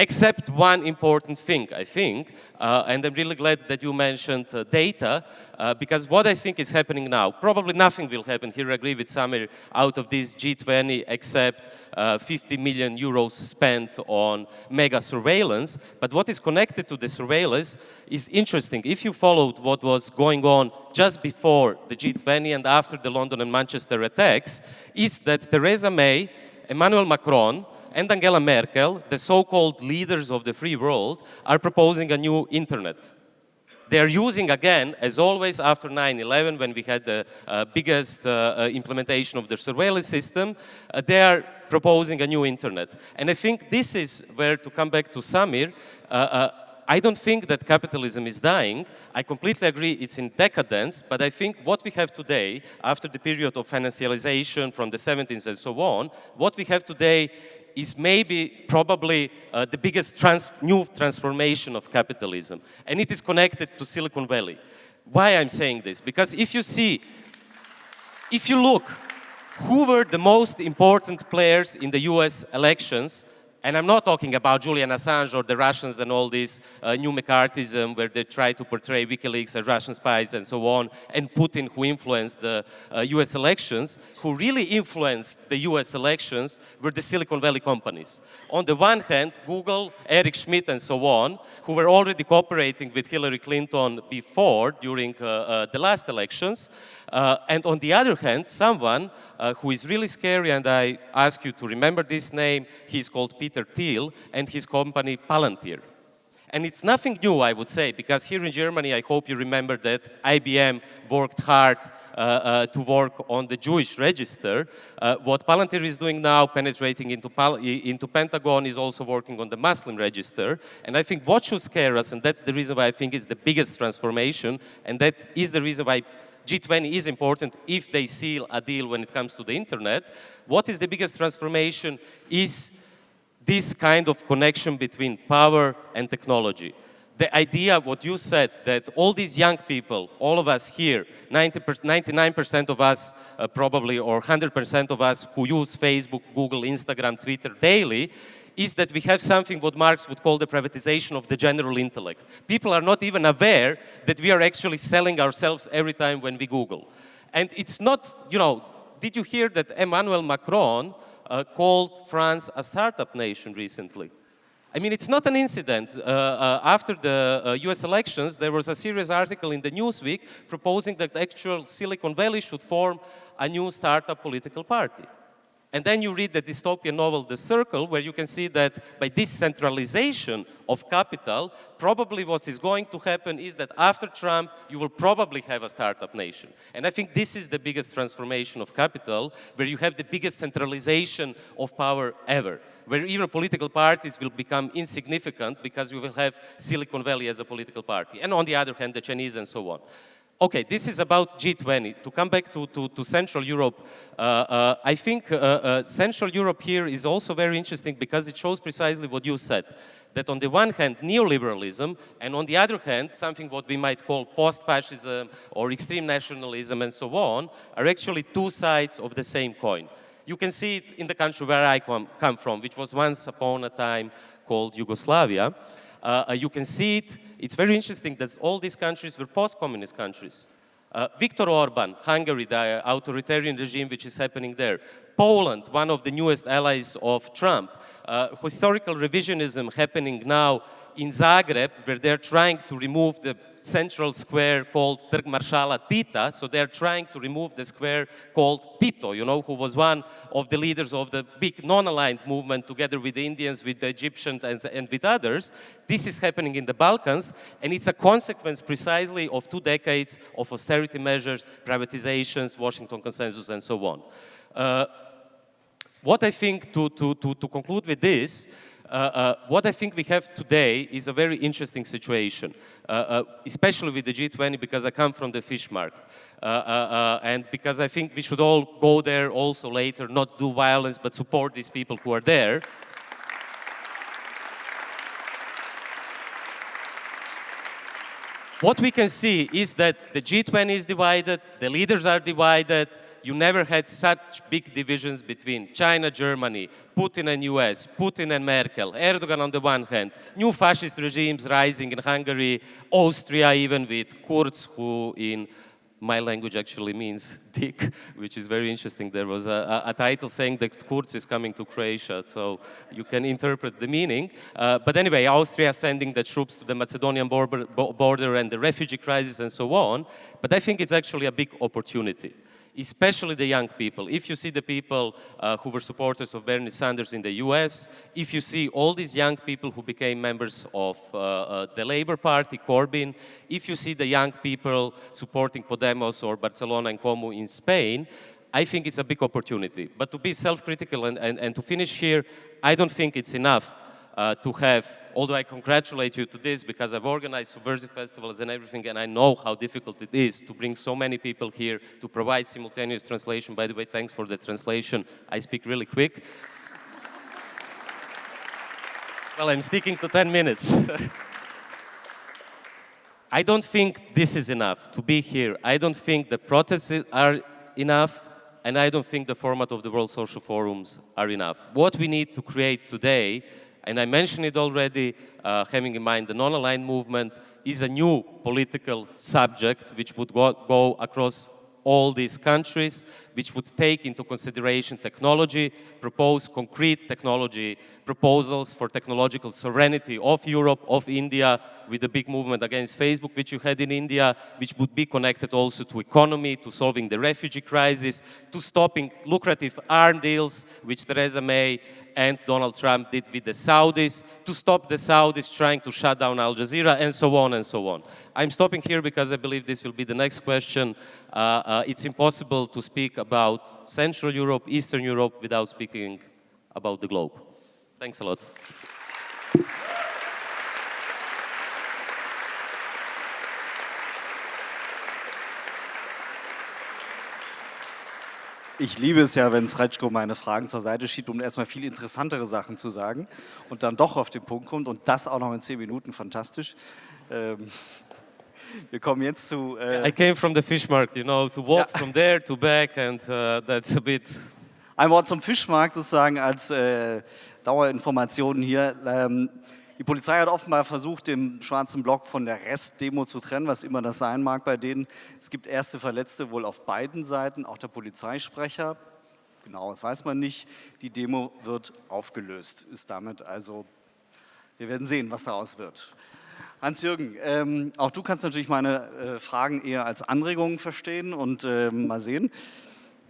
Except one important thing, I think, uh, and I'm really glad that you mentioned uh, data, uh, because what I think is happening now, probably nothing will happen, here I agree with Samir, out of this G20 except uh, 50 million euros spent on mega surveillance, but what is connected to the surveillance is interesting. If you followed what was going on just before the G20 and after the London and Manchester attacks, is that Theresa May, Emmanuel Macron, and Angela Merkel, the so-called leaders of the free world, are proposing a new internet. They are using, again, as always after 9-11, when we had the uh, biggest uh, uh, implementation of the surveillance system, uh, they are proposing a new internet. And I think this is where, to come back to Samir, uh, uh, I don't think that capitalism is dying. I completely agree it's in decadence, but I think what we have today, after the period of financialization from the 70s and so on, what we have today is maybe probably uh, the biggest trans new transformation of capitalism. And it is connected to Silicon Valley. Why I'm saying this? Because if you see, if you look, who were the most important players in the US elections and I'm not talking about Julian Assange or the Russians and all this uh, new McCarthyism where they try to portray WikiLeaks as Russian spies and so on, and Putin who influenced the uh, US elections, who really influenced the US elections were the Silicon Valley companies. On the one hand, Google, Eric Schmidt and so on, who were already cooperating with Hillary Clinton before, during uh, uh the last elections, uh, and on the other hand, someone uh, who is really scary, and I ask you to remember this name, he's called Peter Thiel, and his company Palantir. And it's nothing new, I would say, because here in Germany, I hope you remember that IBM worked hard uh, uh, to work on the Jewish register. Uh, what Palantir is doing now, penetrating into, into Pentagon, is also working on the Muslim register. And I think what should scare us, and that's the reason why I think it's the biggest transformation, and that is the reason why G20 is important if they seal a deal when it comes to the internet. What is the biggest transformation is this kind of connection between power and technology. The idea, what you said, that all these young people, all of us here, 99% of us uh, probably, or 100% of us who use Facebook, Google, Instagram, Twitter daily, is that we have something what Marx would call the privatization of the general intellect. People are not even aware that we are actually selling ourselves every time when we Google. And it's not, you know, did you hear that Emmanuel Macron uh, called France a startup nation recently? I mean, it's not an incident. Uh, uh, after the uh, US elections, there was a serious article in the Newsweek proposing that actual Silicon Valley should form a new startup political party. And then you read the dystopian novel, The Circle, where you can see that by decentralization of capital, probably what is going to happen is that after Trump, you will probably have a startup nation. And I think this is the biggest transformation of capital, where you have the biggest centralization of power ever where even political parties will become insignificant because you will have Silicon Valley as a political party. And on the other hand, the Chinese and so on. Okay, this is about G20. To come back to, to, to Central Europe, uh, uh, I think uh, uh, Central Europe here is also very interesting because it shows precisely what you said. That on the one hand, neoliberalism, and on the other hand, something what we might call post-fascism or extreme nationalism and so on, are actually two sides of the same coin. You can see it in the country where I come, come from, which was once upon a time called Yugoslavia. Uh, uh, you can see it it's very interesting that all these countries were post-communist countries. Uh, Viktor Orban, Hungary, the authoritarian regime which is happening there. Poland, one of the newest allies of Trump. Uh, historical revisionism happening now in Zagreb, where they're trying to remove the central square called Trg Maršala Tita, so they're trying to remove the square called Tito, you know, who was one of the leaders of the big non-aligned movement together with the Indians, with the Egyptians, and, and with others. This is happening in the Balkans, and it's a consequence precisely of two decades of austerity measures, privatizations, Washington Consensus, and so on. Uh, what I think, to, to, to, to conclude with this, what I think we have today is a very interesting situation, uh, uh especially with the G20 because I come from the fish market. Uh, uh, and because I think we should all go there also later, not do violence, but support these people who are there. What we can see is that the G20 is divided, the leaders are divided, you never had such big divisions between China, Germany, Putin and US, Putin and Merkel, Erdogan on the one hand, new fascist regimes rising in Hungary, Austria even with Kurz who in my language actually means dick, which is very interesting. There was a, a, a, title saying that Kurz is coming to Croatia, so you can interpret the meaning. Uh, but anyway, Austria sending the troops to the Macedonian border, border and the refugee crisis and so on. But I think it's actually a big opportunity especially the young people. If you see the people uh, who were supporters of Bernie Sanders in the US, if you see all these young people who became members of uh, uh, the Labour Party, Corbyn, if you see the young people supporting Podemos or Barcelona en Comú in Spain, I think it's a big opportunity. But to be self-critical and, and, and to finish here, I don't think it's enough uh, to have, although I congratulate you to this because I've organized subversive festivals and everything and I know how difficult it is to bring so many people here to provide simultaneous translation. By the way, thanks for the translation. I speak really quick. well, I'm sticking to 10 minutes. I don't think this is enough to be here. I don't think the protests are enough and I don't think the format of the World Social Forums are enough. What we need to create today and I mentioned it already, uh, having in mind the non-aligned movement is a new political subject which would go, go across all these countries, which would take into consideration technology, propose concrete technology proposals for technological sovereignty of Europe, of India, with the big movement against Facebook, which you had in India, which would be connected also to economy, to solving the refugee crisis, to stopping lucrative arm deals, which Theresa May and Donald Trump did with the Saudis, to stop the Saudis trying to shut down Al Jazeera, and so on and so on. I'm stopping here because I believe this will be the next question. Uh, uh, it's impossible to speak about Central Europe, Eastern Europe, without speaking about the globe. Thanks a lot. Ich liebe es ja, wenn Srečko meine Fragen zur Seite schiebt, um erstmal viel interessantere Sachen zu sagen und dann doch auf den Punkt kommt und das auch noch in zehn Minuten, fantastisch. Ähm, wir kommen jetzt zu... Äh I came from the fish market, you know, to walk ja. from there to back and uh, that's a bit... Ein Wort zum Fischmarkt sozusagen als äh, Dauerinformation hier. Ähm, die Polizei hat offenbar versucht, den schwarzen Block von der Restdemo zu trennen, was immer das sein mag bei denen. Es gibt erste Verletzte wohl auf beiden Seiten, auch der Polizeisprecher. Genau, das weiß man nicht. Die Demo wird aufgelöst, ist damit also, wir werden sehen, was daraus wird. Hans-Jürgen, ähm, auch du kannst natürlich meine äh, Fragen eher als Anregungen verstehen und äh, mal sehen,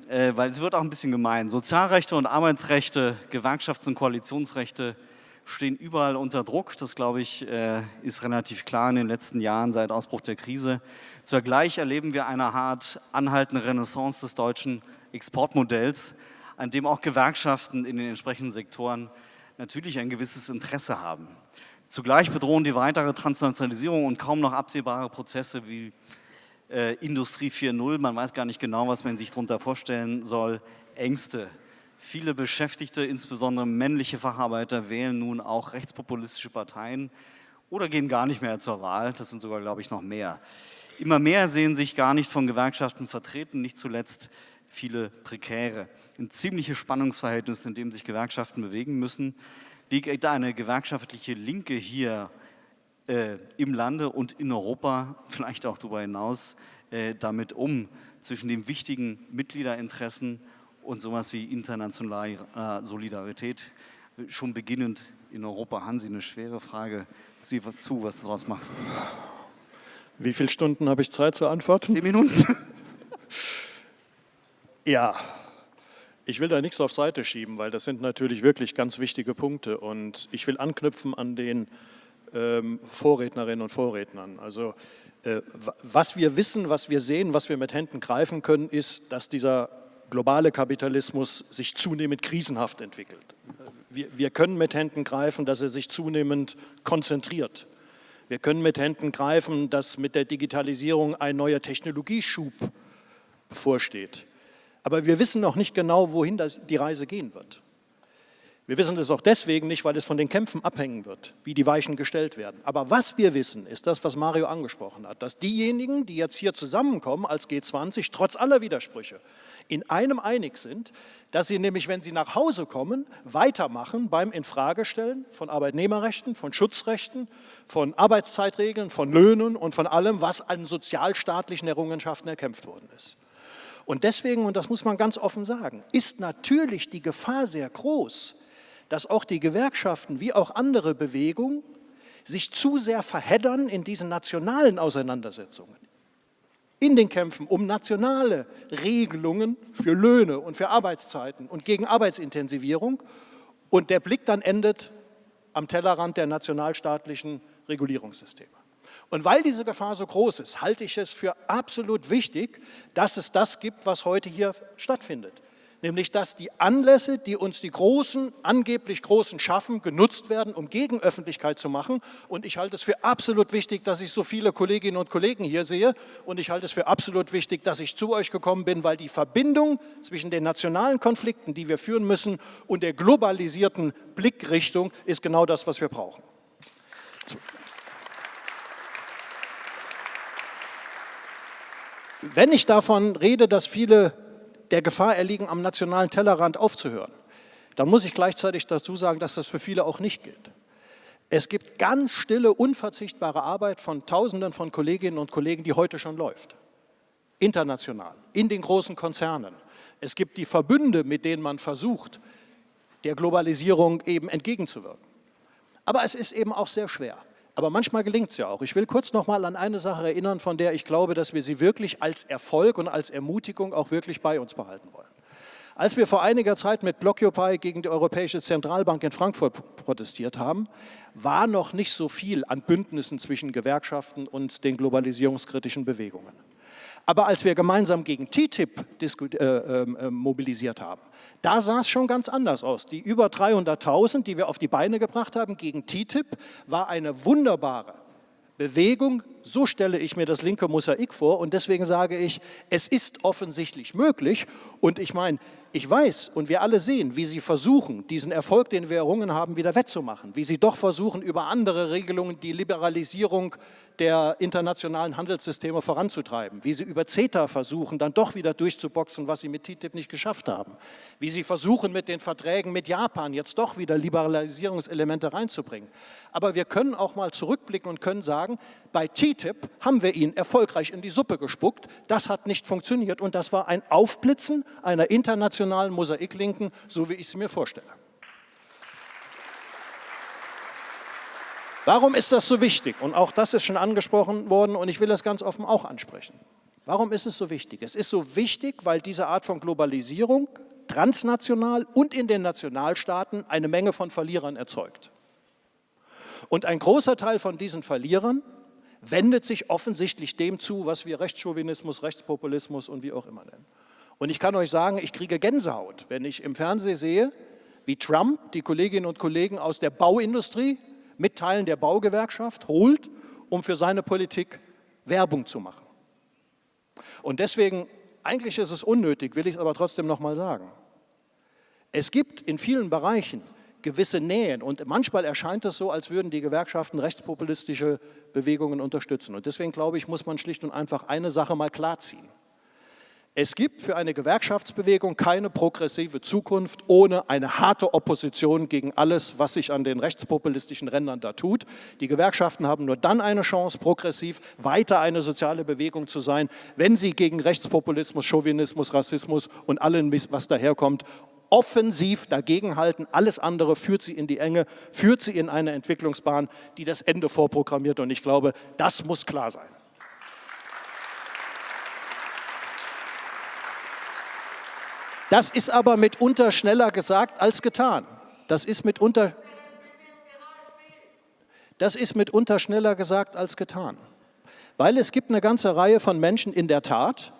äh, weil es wird auch ein bisschen gemein. Sozialrechte und Arbeitsrechte, Gewerkschafts- und Koalitionsrechte, stehen überall unter Druck. Das, glaube ich, äh, ist relativ klar in den letzten Jahren seit Ausbruch der Krise. Zugleich erleben wir eine hart anhaltende Renaissance des deutschen Exportmodells, an dem auch Gewerkschaften in den entsprechenden Sektoren natürlich ein gewisses Interesse haben. Zugleich bedrohen die weitere Transnationalisierung und kaum noch absehbare Prozesse wie äh, Industrie 4.0, man weiß gar nicht genau, was man sich darunter vorstellen soll, Ängste Viele Beschäftigte, insbesondere männliche Facharbeiter, wählen nun auch rechtspopulistische Parteien oder gehen gar nicht mehr zur Wahl. Das sind sogar, glaube ich, noch mehr. Immer mehr sehen sich gar nicht von Gewerkschaften vertreten, nicht zuletzt viele Prekäre. Ein ziemliches Spannungsverhältnis, in dem sich Gewerkschaften bewegen müssen. Wie geht eine gewerkschaftliche Linke hier äh, im Lande und in Europa, vielleicht auch darüber hinaus, äh, damit um, zwischen den wichtigen Mitgliederinteressen und sowas wie internationale äh, Solidarität schon beginnend in Europa. Hansi, eine schwere Frage. Sieh zu, was du daraus machst. Wie viele Stunden habe ich Zeit zu antworten? Zehn Minuten. ja, ich will da nichts auf Seite schieben, weil das sind natürlich wirklich ganz wichtige Punkte und ich will anknüpfen an den ähm, Vorrednerinnen und Vorrednern. Also äh, was wir wissen, was wir sehen, was wir mit Händen greifen können, ist, dass dieser globale Kapitalismus sich zunehmend krisenhaft entwickelt. Wir, wir können mit Händen greifen, dass er sich zunehmend konzentriert. Wir können mit Händen greifen, dass mit der Digitalisierung ein neuer Technologieschub bevorsteht. Aber wir wissen noch nicht genau, wohin das, die Reise gehen wird. Wir wissen es auch deswegen nicht, weil es von den Kämpfen abhängen wird, wie die Weichen gestellt werden. Aber was wir wissen, ist das, was Mario angesprochen hat, dass diejenigen, die jetzt hier zusammenkommen als G20, trotz aller Widersprüche, in einem einig sind, dass sie nämlich, wenn sie nach Hause kommen, weitermachen beim Infragestellen von Arbeitnehmerrechten, von Schutzrechten, von Arbeitszeitregeln, von Löhnen und von allem, was an sozialstaatlichen Errungenschaften erkämpft worden ist. Und deswegen, und das muss man ganz offen sagen, ist natürlich die Gefahr sehr groß, dass auch die Gewerkschaften wie auch andere Bewegungen sich zu sehr verheddern in diesen nationalen Auseinandersetzungen, in den Kämpfen um nationale Regelungen für Löhne und für Arbeitszeiten und gegen Arbeitsintensivierung. Und der Blick dann endet am Tellerrand der nationalstaatlichen Regulierungssysteme. Und weil diese Gefahr so groß ist, halte ich es für absolut wichtig, dass es das gibt, was heute hier stattfindet nämlich dass die Anlässe, die uns die Großen, angeblich Großen schaffen, genutzt werden, um Gegenöffentlichkeit zu machen. Und ich halte es für absolut wichtig, dass ich so viele Kolleginnen und Kollegen hier sehe. Und ich halte es für absolut wichtig, dass ich zu euch gekommen bin, weil die Verbindung zwischen den nationalen Konflikten, die wir führen müssen, und der globalisierten Blickrichtung ist genau das, was wir brauchen. Wenn ich davon rede, dass viele der Gefahr erliegen, am nationalen Tellerrand aufzuhören, dann muss ich gleichzeitig dazu sagen, dass das für viele auch nicht gilt. Es gibt ganz stille, unverzichtbare Arbeit von Tausenden von Kolleginnen und Kollegen, die heute schon läuft. International, in den großen Konzernen. Es gibt die Verbünde, mit denen man versucht, der Globalisierung eben entgegenzuwirken. Aber es ist eben auch sehr schwer. Aber manchmal gelingt es ja auch. Ich will kurz noch mal an eine Sache erinnern, von der ich glaube, dass wir sie wirklich als Erfolg und als Ermutigung auch wirklich bei uns behalten wollen. Als wir vor einiger Zeit mit Blockupy gegen die Europäische Zentralbank in Frankfurt protestiert haben, war noch nicht so viel an Bündnissen zwischen Gewerkschaften und den globalisierungskritischen Bewegungen. Aber als wir gemeinsam gegen TTIP äh, ähm, äh, mobilisiert haben, da sah es schon ganz anders aus. Die über 300.000, die wir auf die Beine gebracht haben gegen TTIP, war eine wunderbare Bewegung. So stelle ich mir das linke Mosaik vor und deswegen sage ich, es ist offensichtlich möglich und ich meine, ich weiß und wir alle sehen, wie Sie versuchen, diesen Erfolg, den wir errungen haben, wieder wettzumachen. Wie Sie doch versuchen, über andere Regelungen die Liberalisierung der internationalen Handelssysteme voranzutreiben. Wie Sie über CETA versuchen, dann doch wieder durchzuboxen, was Sie mit TTIP nicht geschafft haben. Wie Sie versuchen, mit den Verträgen mit Japan jetzt doch wieder Liberalisierungselemente reinzubringen. Aber wir können auch mal zurückblicken und können sagen, bei TTIP haben wir ihn erfolgreich in die Suppe gespuckt. Das hat nicht funktioniert und das war ein Aufblitzen einer internationalen Mosaiklinken, so wie ich sie mir vorstelle. Warum ist das so wichtig? Und auch das ist schon angesprochen worden und ich will das ganz offen auch ansprechen. Warum ist es so wichtig? Es ist so wichtig, weil diese Art von Globalisierung transnational und in den Nationalstaaten eine Menge von Verlierern erzeugt. Und ein großer Teil von diesen Verlierern wendet sich offensichtlich dem zu, was wir Rechtschauvinismus, Rechtspopulismus und wie auch immer nennen. Und ich kann euch sagen, ich kriege Gänsehaut, wenn ich im Fernsehen sehe, wie Trump die Kolleginnen und Kollegen aus der Bauindustrie mit Teilen der Baugewerkschaft holt, um für seine Politik Werbung zu machen. Und deswegen, eigentlich ist es unnötig, will ich es aber trotzdem noch mal sagen. Es gibt in vielen Bereichen gewisse Nähen. Und manchmal erscheint es so, als würden die Gewerkschaften rechtspopulistische Bewegungen unterstützen. Und deswegen glaube ich, muss man schlicht und einfach eine Sache mal klarziehen. Es gibt für eine Gewerkschaftsbewegung keine progressive Zukunft ohne eine harte Opposition gegen alles, was sich an den rechtspopulistischen Rändern da tut. Die Gewerkschaften haben nur dann eine Chance, progressiv weiter eine soziale Bewegung zu sein, wenn sie gegen Rechtspopulismus, Chauvinismus, Rassismus und allem, was daherkommt, offensiv dagegenhalten. Alles andere führt sie in die Enge, führt sie in eine Entwicklungsbahn, die das Ende vorprogrammiert. Und ich glaube, das muss klar sein. Das ist aber mitunter schneller gesagt als getan. Das ist mitunter, das ist mitunter schneller gesagt als getan. Weil es gibt eine ganze Reihe von Menschen in der Tat,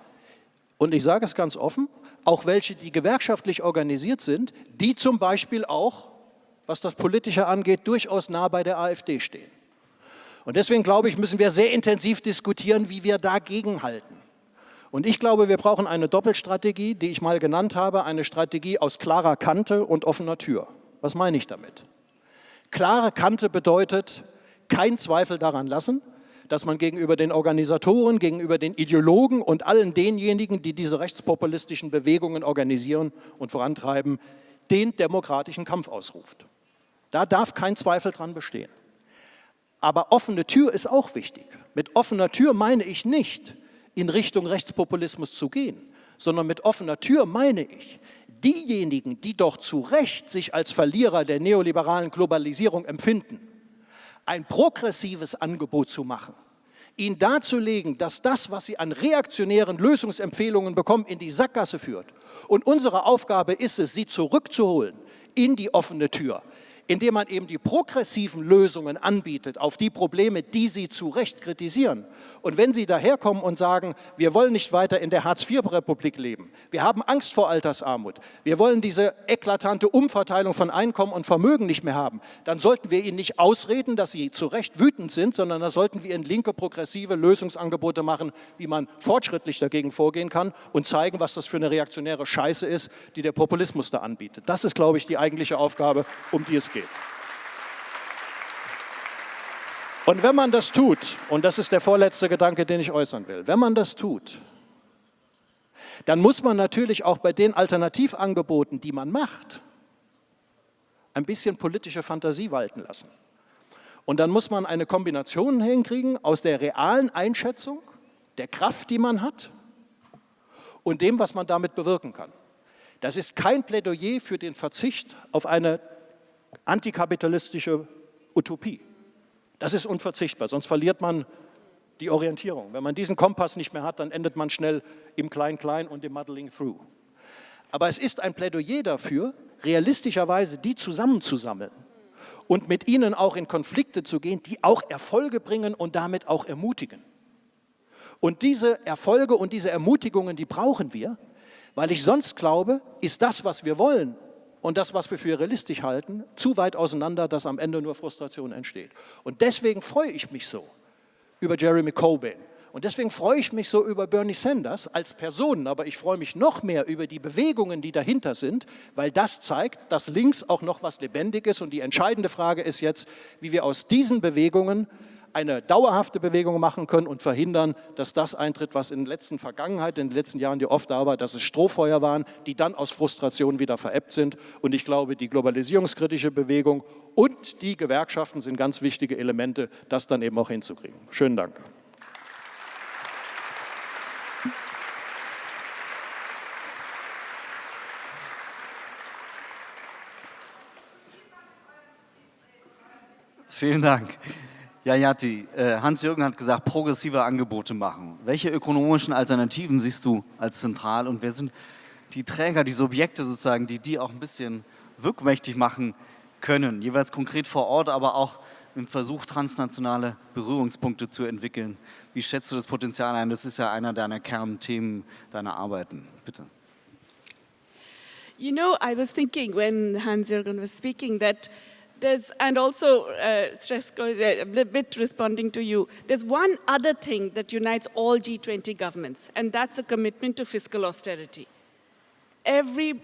und ich sage es ganz offen, auch welche, die gewerkschaftlich organisiert sind, die zum Beispiel auch, was das Politische angeht, durchaus nah bei der AfD stehen. Und deswegen glaube ich, müssen wir sehr intensiv diskutieren, wie wir dagegen halten. Und ich glaube, wir brauchen eine Doppelstrategie, die ich mal genannt habe, eine Strategie aus klarer Kante und offener Tür. Was meine ich damit? Klare Kante bedeutet, kein Zweifel daran lassen, dass man gegenüber den Organisatoren, gegenüber den Ideologen und allen denjenigen, die diese rechtspopulistischen Bewegungen organisieren und vorantreiben, den demokratischen Kampf ausruft. Da darf kein Zweifel dran bestehen. Aber offene Tür ist auch wichtig. Mit offener Tür meine ich nicht, in Richtung Rechtspopulismus zu gehen, sondern mit offener Tür meine ich, diejenigen, die doch zu Recht sich als Verlierer der neoliberalen Globalisierung empfinden, ein progressives Angebot zu machen, ihnen darzulegen, dass das, was sie an reaktionären Lösungsempfehlungen bekommen, in die Sackgasse führt. Und unsere Aufgabe ist es, sie zurückzuholen in die offene Tür, indem man eben die progressiven Lösungen anbietet auf die Probleme, die Sie zu Recht kritisieren. Und wenn Sie daherkommen und sagen, wir wollen nicht weiter in der Hartz-IV-Republik leben, wir haben Angst vor Altersarmut, wir wollen diese eklatante Umverteilung von Einkommen und Vermögen nicht mehr haben, dann sollten wir Ihnen nicht ausreden, dass Sie zu Recht wütend sind, sondern dann sollten wir Ihnen linke, progressive Lösungsangebote machen, wie man fortschrittlich dagegen vorgehen kann und zeigen, was das für eine reaktionäre Scheiße ist, die der Populismus da anbietet. Das ist, glaube ich, die eigentliche Aufgabe, um die es geht geht. Und wenn man das tut, und das ist der vorletzte Gedanke, den ich äußern will, wenn man das tut, dann muss man natürlich auch bei den Alternativangeboten, die man macht, ein bisschen politische Fantasie walten lassen. Und dann muss man eine Kombination hinkriegen aus der realen Einschätzung, der Kraft, die man hat und dem, was man damit bewirken kann. Das ist kein Plädoyer für den Verzicht auf eine antikapitalistische Utopie. Das ist unverzichtbar, sonst verliert man die Orientierung. Wenn man diesen Kompass nicht mehr hat, dann endet man schnell im Klein-Klein und im Muddling Through. Aber es ist ein Plädoyer dafür, realistischerweise die zusammenzusammeln und mit ihnen auch in Konflikte zu gehen, die auch Erfolge bringen und damit auch ermutigen. Und diese Erfolge und diese Ermutigungen, die brauchen wir, weil ich sonst glaube, ist das, was wir wollen, und das, was wir für realistisch halten, zu weit auseinander, dass am Ende nur Frustration entsteht. Und deswegen freue ich mich so über Jeremy Corbyn. Und deswegen freue ich mich so über Bernie Sanders als Person, aber ich freue mich noch mehr über die Bewegungen, die dahinter sind, weil das zeigt, dass links auch noch was lebendig ist. Und die entscheidende Frage ist jetzt, wie wir aus diesen Bewegungen eine dauerhafte Bewegung machen können und verhindern, dass das eintritt, was in der letzten Vergangenheit, in den letzten Jahren die oft da war, dass es Strohfeuer waren, die dann aus Frustration wieder verebbt sind. Und ich glaube, die globalisierungskritische Bewegung und die Gewerkschaften sind ganz wichtige Elemente, das dann eben auch hinzukriegen. Schönen Dank. Vielen Dank. Ja, Jati, äh, Hans-Jürgen hat gesagt, progressive Angebote machen. Welche ökonomischen Alternativen siehst du als zentral und wer sind die Träger, die Subjekte sozusagen, die die auch ein bisschen wirkmächtig machen können, jeweils konkret vor Ort, aber auch im Versuch, transnationale Berührungspunkte zu entwickeln. Wie schätzt du das Potenzial ein? Das ist ja einer deiner Kernthemen deiner Arbeiten. Bitte. You know, I was thinking when Hans-Jürgen was speaking that There's, and also, uh, uh, a bit responding to you, there's one other thing that unites all G20 governments, and that's a commitment to fiscal austerity. Every,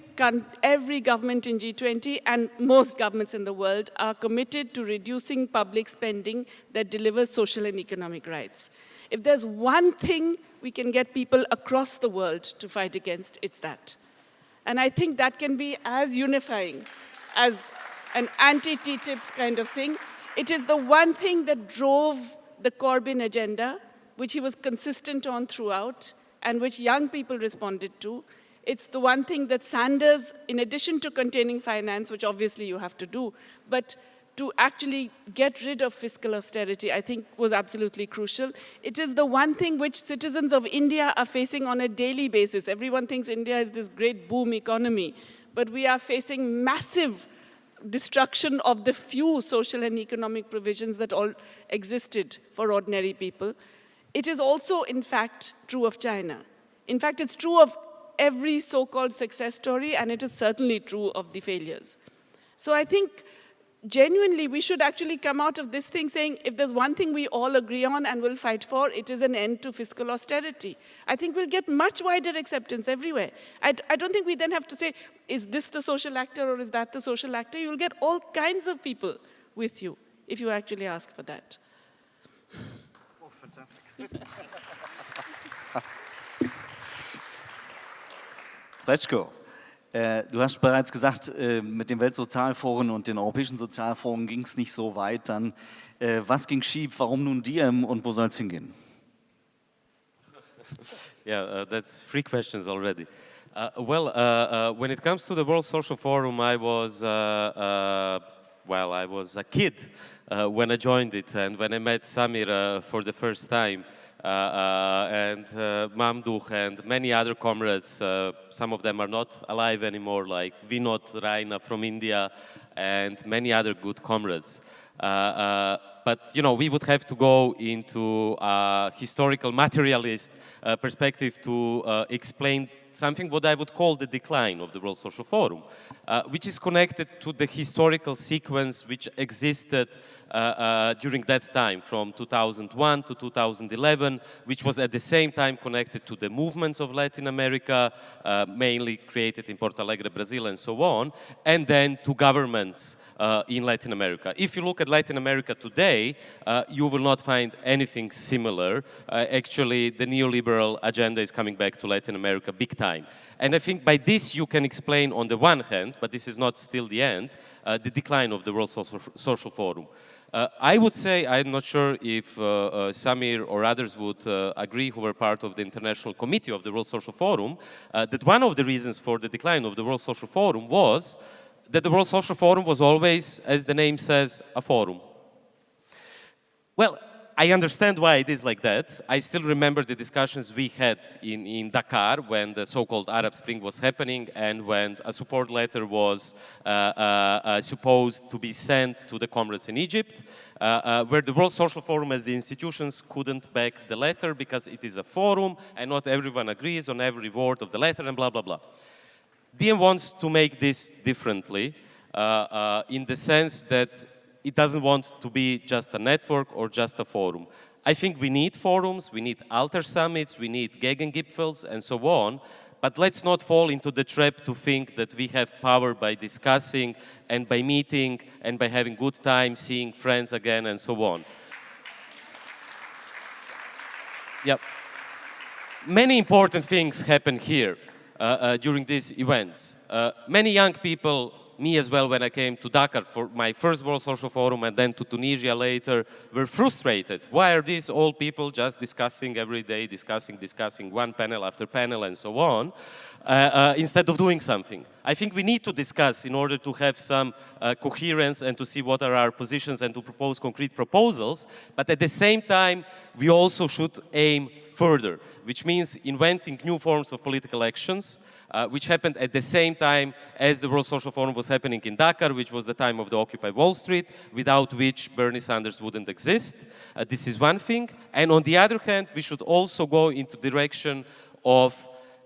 every government in G20 and most governments in the world are committed to reducing public spending that delivers social and economic rights. If there's one thing we can get people across the world to fight against, it's that. And I think that can be as unifying as an anti-TTIP kind of thing. It is the one thing that drove the Corbyn agenda, which he was consistent on throughout, and which young people responded to. It's the one thing that Sanders, in addition to containing finance, which obviously you have to do, but to actually get rid of fiscal austerity, I think was absolutely crucial. It is the one thing which citizens of India are facing on a daily basis. Everyone thinks India is this great boom economy, but we are facing massive destruction of the few social and economic provisions that all existed for ordinary people. It is also, in fact, true of China. In fact, it's true of every so-called success story, and it is certainly true of the failures. So I think genuinely we should actually come out of this thing saying if there's one thing we all agree on and will fight for, it is an end to fiscal austerity. I think we'll get much wider acceptance everywhere. I, I don't think we then have to say is this the social actor or is that the social actor? You'll get all kinds of people with you if you actually ask for that. Oh, fantastic. Srećko, äh, du hast bereits gesagt, äh, mit dem Weltsozialforum und den Europäischen Sozialforum ging es nicht so weit. Dann, äh, was ging schief, warum nun Diem und wo soll es hingehen? Yeah, uh, that's three questions already. Uh, well, uh, uh, when it comes to the World Social Forum, I was, uh, uh, well, I was a kid uh, when I joined it and when I met Samir for the first time. and Mamdouh and many other comrades, some of them are not alive anymore, like Vinod Raina from India and many other good comrades. but you know, we would have to go into a historical materialist perspective to explain something what I would call the decline of the World Social Forum, uh, which is connected to the historical sequence which existed uh, uh, during that time from 2001 to 2011, which was at the same time connected to the movements of Latin America, uh, mainly created in Porto Alegre, Brazil and so on, and then to governments uh, in Latin America. If you look at Latin America today, uh, you will not find anything similar. Uh, actually, the neoliberal agenda is coming back to Latin America big time. And I think by this you can explain on the one hand, but this is not still the end, uh, the decline of the World Social, Social Forum. Uh, I would say, I'm not sure if uh, uh, Samir or others would uh, agree who were part of the International Committee of the World Social Forum, uh, that one of the reasons for the decline of the World Social Forum was that the World Social Forum was always, as the name says, a forum. Well, I understand why it is like that. I still remember the discussions we had in, in Dakar when the so-called Arab Spring was happening and when a support letter was uh, uh, uh, supposed to be sent to the comrades in Egypt, uh, uh, where the World Social Forum as the institutions couldn't back the letter because it is a forum and not everyone agrees on every word of the letter and blah, blah, blah. Diem wants to make this differently uh, uh, in the sense that it doesn't want to be just a network or just a forum. I think we need forums, we need alter summits, we need Gegengipfels and so on, but let's not fall into the trap to think that we have power by discussing and by meeting and by having good time, seeing friends again and so on. Yep. Many important things happen here. Uh, uh, during these events. Uh, many young people, me as well when I came to Dakar for my first World Social Forum and then to Tunisia later, were frustrated. Why are these old people just discussing every day, discussing, discussing, one panel after panel and so on, uh, uh, instead of doing something? I think we need to discuss in order to have some uh, coherence and to see what are our positions and to propose concrete proposals, but at the same time, we also should aim further, which means inventing new forms of political actions, uh, which happened at the same time as the World Social Forum was happening in Dakar, which was the time of the Occupy Wall Street, without which Bernie Sanders wouldn't exist. Uh, this is one thing. And on the other hand, we should also go into direction of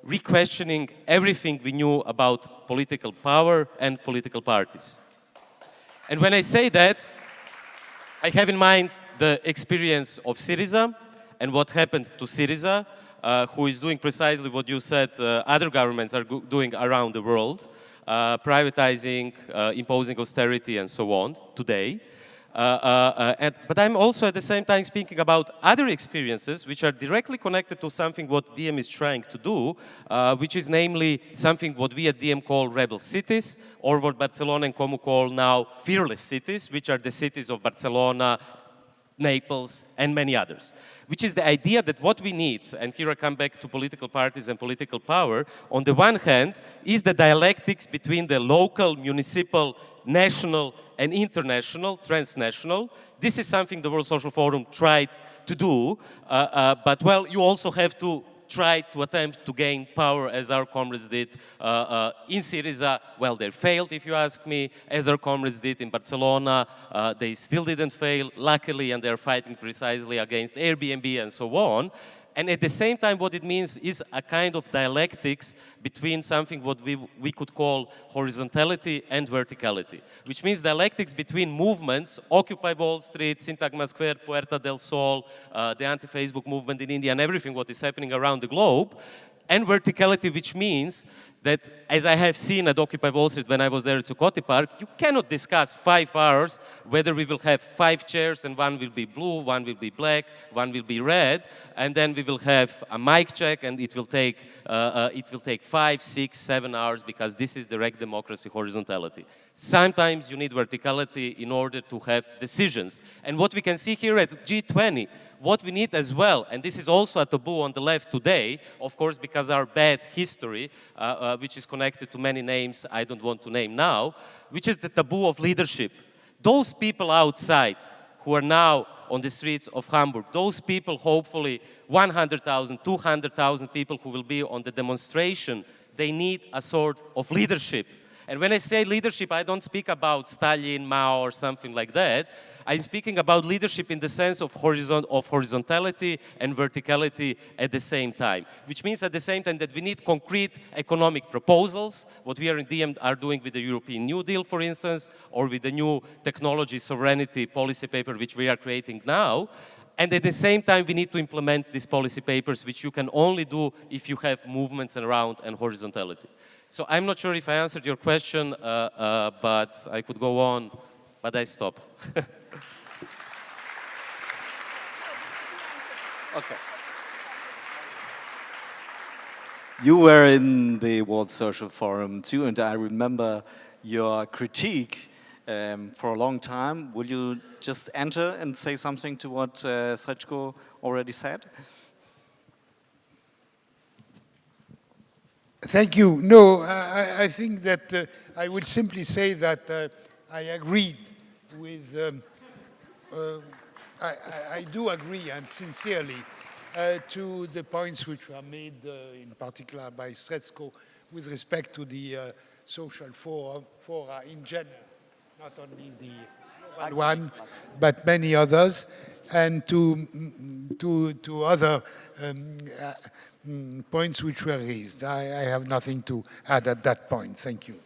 re-questioning everything we knew about political power and political parties. And when I say that, I have in mind the experience of Syriza, and what happened to Syriza, who is doing precisely what you said uh, other governments are doing around the world, uh, privatizing, uh, imposing austerity and so on today. Uh, uh, but I'm also at the same time speaking about other experiences which are directly connected to something what Diem is trying to do, which is namely something what we at Diem call rebel cities, or what Barcelona en Comú call now fearless cities, which are the cities of Barcelona, Naples, and many others, which is the idea that what we need, and here I come back to political parties and political power, on the one hand, is the dialectics between the local, municipal, national, and international, transnational. This is something the World Social Forum tried to do, uh, uh, but well, you also have to tried to attempt to gain power as our comrades did uh, uh, in Syriza. Well, they failed, if you ask me, as our comrades did in Barcelona. Uh, they still didn't fail, luckily, and they're fighting precisely against Airbnb and so on. And at the same time, what it means is a kind of dialectics between something what we, we could call horizontality and verticality, which means dialectics between movements, Occupy Wall Street, Syntagma Square, Puerta del Sol, uh, the anti-Facebook movement in India, and everything what is happening around the globe, and verticality, which means that, as I have seen at Occupy Wall Street when I was there at Zuccotti Park, you cannot discuss five hours whether we will have five chairs and one will be blue, one will be black, one will be red, and then we will have a mic check and it will take, uh, uh, it will take five, six, seven hours because this is direct democracy horizontality. Sometimes you need verticality in order to have decisions. And what we can see here at G20, what we need as well, and this is also a taboo on the left today, of course, because our bad history, uh, uh, which is connected to many names I don't want to name now, which is the taboo of leadership. Those people outside who are now on the streets of Hamburg, those people, hopefully 100,000, 200,000 people who will be on the demonstration, they need a sort of leadership. And when I say leadership, I don't speak about Stalin, Mao, or something like that. I'm speaking about leadership in the sense of, horizon, of horizontality and verticality at the same time, which means at the same time that we need concrete economic proposals, what we are in Diem are doing with the European New Deal, for instance, or with the new technology sovereignty policy paper which we are creating now, and at the same time, we need to implement these policy papers, which you can only do if you have movements around and horizontality. So I'm not sure if I answered your question, uh, uh, but I could go on, but I stop. Okay. You were in the World Social Forum too, and I remember your critique um, for a long time. Will you just enter and say something to what uh, Srećko already said? Thank you. No, I, I think that uh, I would simply say that uh, I agreed with um, uh, I, I, do agree and sincerely uh, to the points which were made uh, in particular by Srećko with respect to the uh, social fora, fora in general, not only the one, but many others, and to, to, to other um, uh, mm, points which were raised. I, I have nothing to add at that point. Thank you.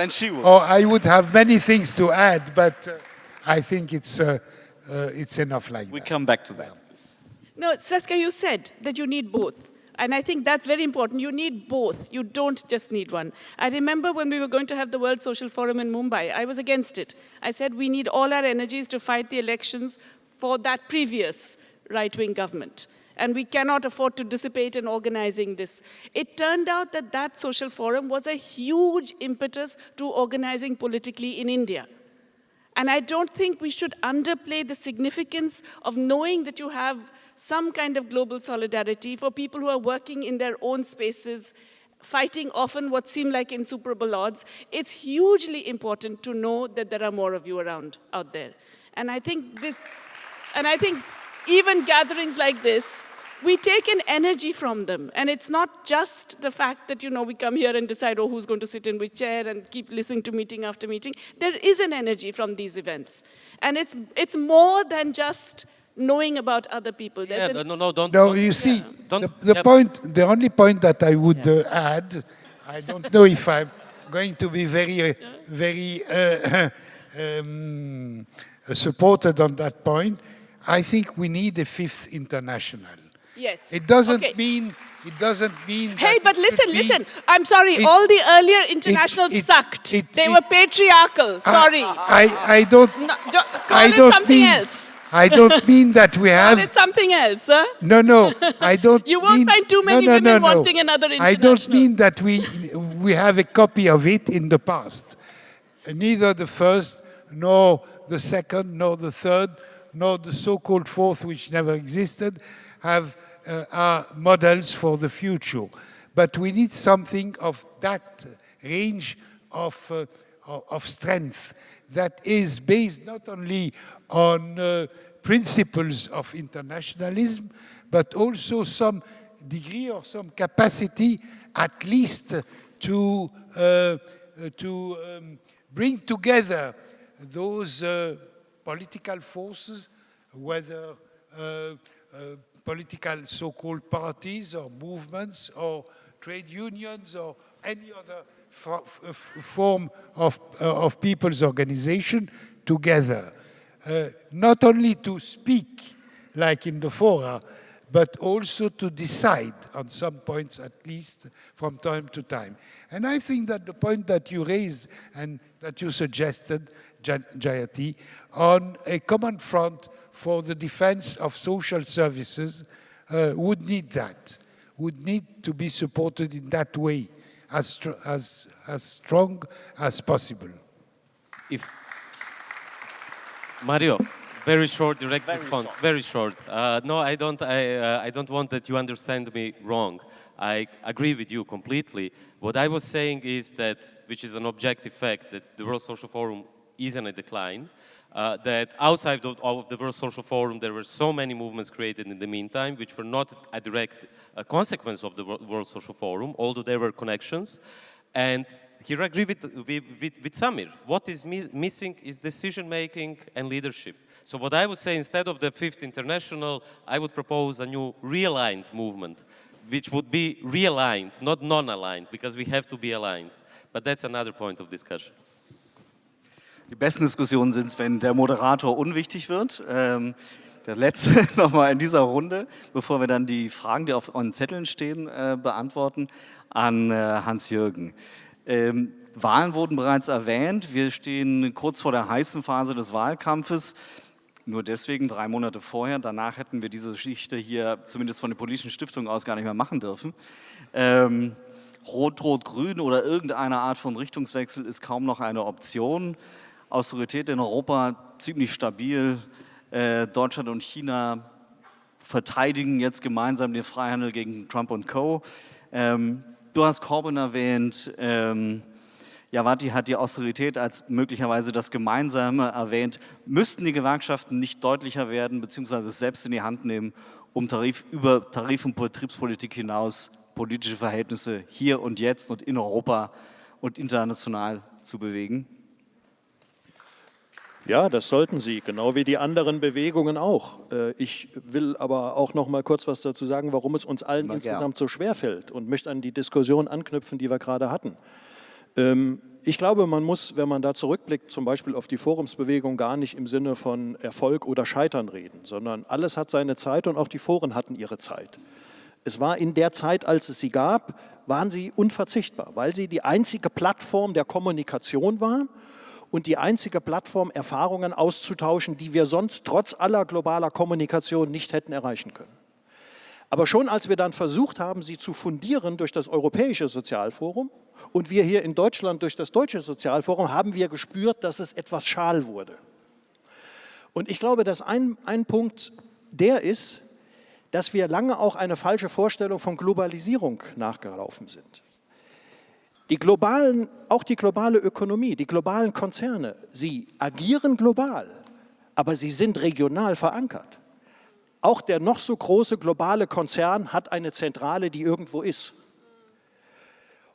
Then she will. Oh, I would have many things to add, but uh, I think it's, uh, uh, it's enough like we that. We come back to that. No, Srećko, you said that you need both. And I think that's very important. You need both. You don't just need one. I remember when we were going to have the World Social Forum in Mumbai, I was against it. I said we need all our energies to fight the elections for that previous right-wing government. And we cannot afford to dissipate in organizing this. It turned out that that social forum was a huge impetus to organizing politically in India. And I don't think we should underplay the significance of knowing that you have some kind of global solidarity for people who are working in their own spaces, fighting often what seem like insuperable odds. It's hugely important to know that there are more of you around out there. And I think this, and I think even gatherings like this we take an energy from them. And it's not just the fact that, you know, we come here and decide, oh, who's going to sit in which chair and keep listening to meeting after meeting. There is an energy from these events. And it's, it's more than just knowing about other people. yeah, an, no, no, don't. No, don't, you see, yeah. the, the yeah. point, the only point that I would yeah. uh, add, I don't know if I'm going to be very, uh, very uh, um, supported on that point. I think we need a fifth international. Yes. It doesn't okay. mean it doesn't mean. Hey, but listen, listen. I'm sorry. It, all the earlier internationals it, sucked. It, they were patriarchal. Sorry. I, I don't. No, don't call I don't something mean, else. I don't mean that we have. Call it something else, huh? No, no. I don't. you won't mean, find too many no, no, women no, wanting another international. I don't mean that we we have a copy of it in the past. Neither the first, nor the second, nor the third, nor the so-called fourth, which never existed, have uh, are models for the future. But we need something of that range of, uh, of strength that is based not only on uh, principles of internationalism, but also some degree or some capacity at least to, uh, to um, bring together those uh, political forces, whether uh, political so-called parties or movements or trade unions or any other form of, uh, of people's organization together. Uh, not only to speak like in the fora, but also to decide on some points at least from time to time. And I think that the point that you raised and that you suggested, Jayati, on a common front for the defense of social services uh, would need that, would need to be supported in that way as, as, as strong as possible. If Mario, very short, direct very response. Short. Very short. Uh, no, I don't. I, uh, I don't want that you understand me wrong. I agree with you completely. What I was saying is that, which is an objective fact, that the World Social Forum is in a decline. Uh, that outside of, of, the World Social Forum, there were so many movements created in the meantime, which were not a direct uh, consequence of the World Social Forum, although there were connections. And here I agree with, with, with, with Samir. What is mi missing is decision-making and leadership. So what I would say, instead of the Fifth International, I would propose a new realigned movement, which would be realigned, not non-aligned, because we have to be aligned. But that's another point of discussion. Die besten Diskussionen sind es, wenn der Moderator unwichtig wird. Ähm, der letzte nochmal in dieser Runde, bevor wir dann die Fragen, die auf euren Zetteln stehen, äh, beantworten, an äh, Hans-Jürgen. Ähm, Wahlen wurden bereits erwähnt. Wir stehen kurz vor der heißen Phase des Wahlkampfes. Nur deswegen drei Monate vorher. Danach hätten wir diese Geschichte hier zumindest von der politischen Stiftung aus gar nicht mehr machen dürfen. Ähm, Rot-Rot-Grün oder irgendeine Art von Richtungswechsel ist kaum noch eine Option. Austerität in Europa ziemlich stabil. Äh, Deutschland und China verteidigen jetzt gemeinsam den Freihandel gegen Trump und Co. Ähm, du hast Corbyn erwähnt. Ähm, Javati hat die Austerität als möglicherweise das Gemeinsame erwähnt. Müssten die Gewerkschaften nicht deutlicher werden, beziehungsweise es selbst in die Hand nehmen, um Tarif, über Tarif- und Betriebspolitik hinaus politische Verhältnisse hier und jetzt und in Europa und international zu bewegen? Ja, das sollten sie, genau wie die anderen Bewegungen auch. Äh, ich will aber auch noch mal kurz was dazu sagen, warum es uns allen Mal insgesamt so schwer fällt und möchte an die Diskussion anknüpfen, die wir gerade hatten. Ähm, ich glaube, man muss, wenn man da zurückblickt, zum Beispiel auf die Forumsbewegung, gar nicht im Sinne von Erfolg oder Scheitern reden, sondern alles hat seine Zeit und auch die Foren hatten ihre Zeit. Es war in der Zeit, als es sie gab, waren sie unverzichtbar, weil sie die einzige Plattform der Kommunikation waren und die einzige Plattform, Erfahrungen auszutauschen, die wir sonst trotz aller globaler Kommunikation nicht hätten erreichen können. Aber schon als wir dann versucht haben, sie zu fundieren durch das Europäische Sozialforum und wir hier in Deutschland durch das Deutsche Sozialforum, haben wir gespürt, dass es etwas schal wurde. Und ich glaube, dass ein, ein Punkt der ist, dass wir lange auch eine falsche Vorstellung von Globalisierung nachgelaufen sind. Die globalen, auch die globale Ökonomie, die globalen Konzerne, sie agieren global, aber sie sind regional verankert. Auch der noch so große globale Konzern hat eine Zentrale, die irgendwo ist.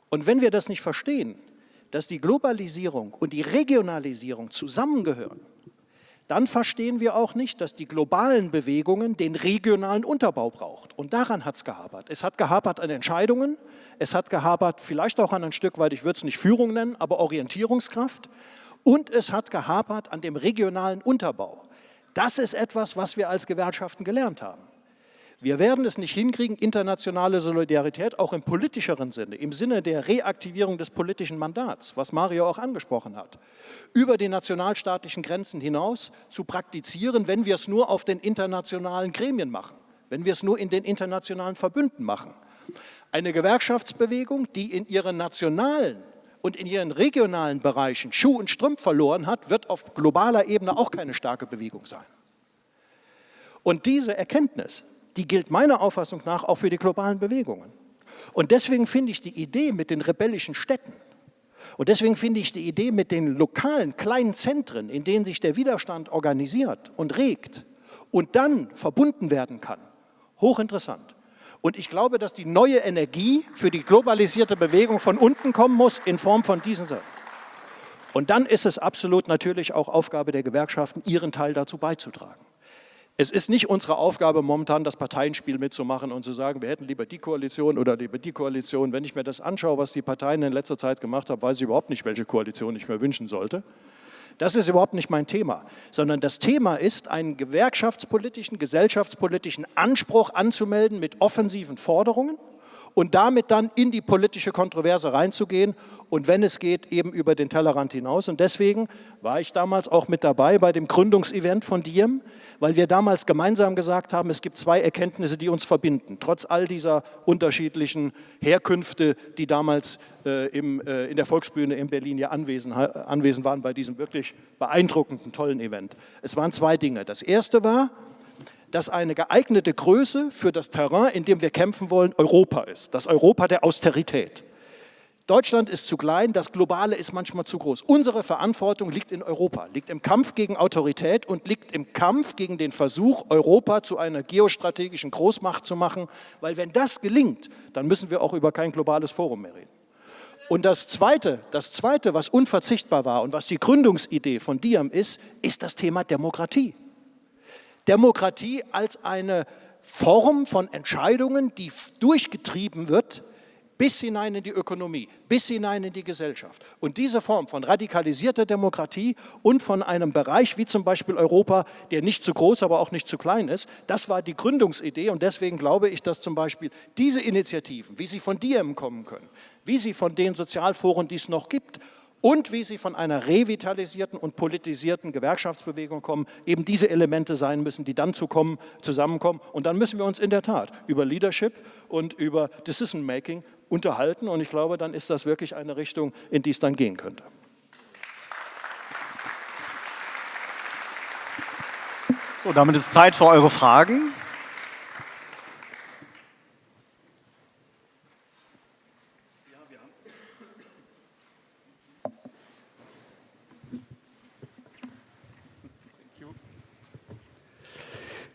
Und wenn wir das nicht verstehen, dass die Globalisierung und die Regionalisierung zusammengehören, dann verstehen wir auch nicht, dass die globalen Bewegungen den regionalen Unterbau braucht. Und daran hat es gehapert. Es hat gehapert an Entscheidungen, es hat gehapert vielleicht auch an ein Stück weit, ich würde es nicht Führung nennen, aber Orientierungskraft. Und es hat gehapert an dem regionalen Unterbau. Das ist etwas, was wir als Gewerkschaften gelernt haben. Wir werden es nicht hinkriegen, internationale Solidarität auch im politischeren Sinne, im Sinne der Reaktivierung des politischen Mandats, was Mario auch angesprochen hat, über die nationalstaatlichen Grenzen hinaus zu praktizieren, wenn wir es nur auf den internationalen Gremien machen, wenn wir es nur in den internationalen Verbünden machen. Eine Gewerkschaftsbewegung, die in ihren nationalen und in ihren regionalen Bereichen Schuh und Strümpf verloren hat, wird auf globaler Ebene auch keine starke Bewegung sein. Und diese Erkenntnis die gilt meiner Auffassung nach auch für die globalen Bewegungen. Und deswegen finde ich die Idee mit den rebellischen Städten und deswegen finde ich die Idee mit den lokalen kleinen Zentren, in denen sich der Widerstand organisiert und regt und dann verbunden werden kann, hochinteressant. Und ich glaube, dass die neue Energie für die globalisierte Bewegung von unten kommen muss in Form von diesen Sachen. Und dann ist es absolut natürlich auch Aufgabe der Gewerkschaften, ihren Teil dazu beizutragen. Es ist nicht unsere Aufgabe momentan, das Parteienspiel mitzumachen und zu sagen, wir hätten lieber die Koalition oder lieber die Koalition. Wenn ich mir das anschaue, was die Parteien in letzter Zeit gemacht haben, weiß ich überhaupt nicht, welche Koalition ich mir wünschen sollte. Das ist überhaupt nicht mein Thema, sondern das Thema ist, einen gewerkschaftspolitischen, gesellschaftspolitischen Anspruch anzumelden mit offensiven Forderungen und damit dann in die politische Kontroverse reinzugehen und wenn es geht, eben über den Tellerrand hinaus. Und deswegen war ich damals auch mit dabei bei dem Gründungsevent von Diem, weil wir damals gemeinsam gesagt haben, es gibt zwei Erkenntnisse, die uns verbinden, trotz all dieser unterschiedlichen Herkünfte, die damals äh, im, äh, in der Volksbühne in Berlin ja anwesend, anwesend waren bei diesem wirklich beeindruckenden, tollen Event. Es waren zwei Dinge. Das erste war, dass eine geeignete Größe für das Terrain, in dem wir kämpfen wollen, Europa ist. Das Europa der Austerität. Deutschland ist zu klein, das Globale ist manchmal zu groß. Unsere Verantwortung liegt in Europa, liegt im Kampf gegen Autorität und liegt im Kampf gegen den Versuch, Europa zu einer geostrategischen Großmacht zu machen, weil wenn das gelingt, dann müssen wir auch über kein globales Forum mehr reden. Und das Zweite, das Zweite, was unverzichtbar war und was die Gründungsidee von Diam ist, ist das Thema Demokratie. Demokratie als eine Form von Entscheidungen, die durchgetrieben wird bis hinein in die Ökonomie, bis hinein in die Gesellschaft. Und diese Form von radikalisierter Demokratie und von einem Bereich wie zum Beispiel Europa, der nicht zu groß, aber auch nicht zu klein ist, das war die Gründungsidee und deswegen glaube ich, dass zum Beispiel diese Initiativen, wie sie von Diem kommen können, wie sie von den Sozialforen, die es noch gibt, und wie sie von einer revitalisierten und politisierten Gewerkschaftsbewegung kommen, eben diese Elemente sein müssen, die dann zu kommen, zusammenkommen. Und dann müssen wir uns in der Tat über Leadership und über Decision Making unterhalten. Und ich glaube, dann ist das wirklich eine Richtung, in die es dann gehen könnte. So, damit ist Zeit für eure Fragen.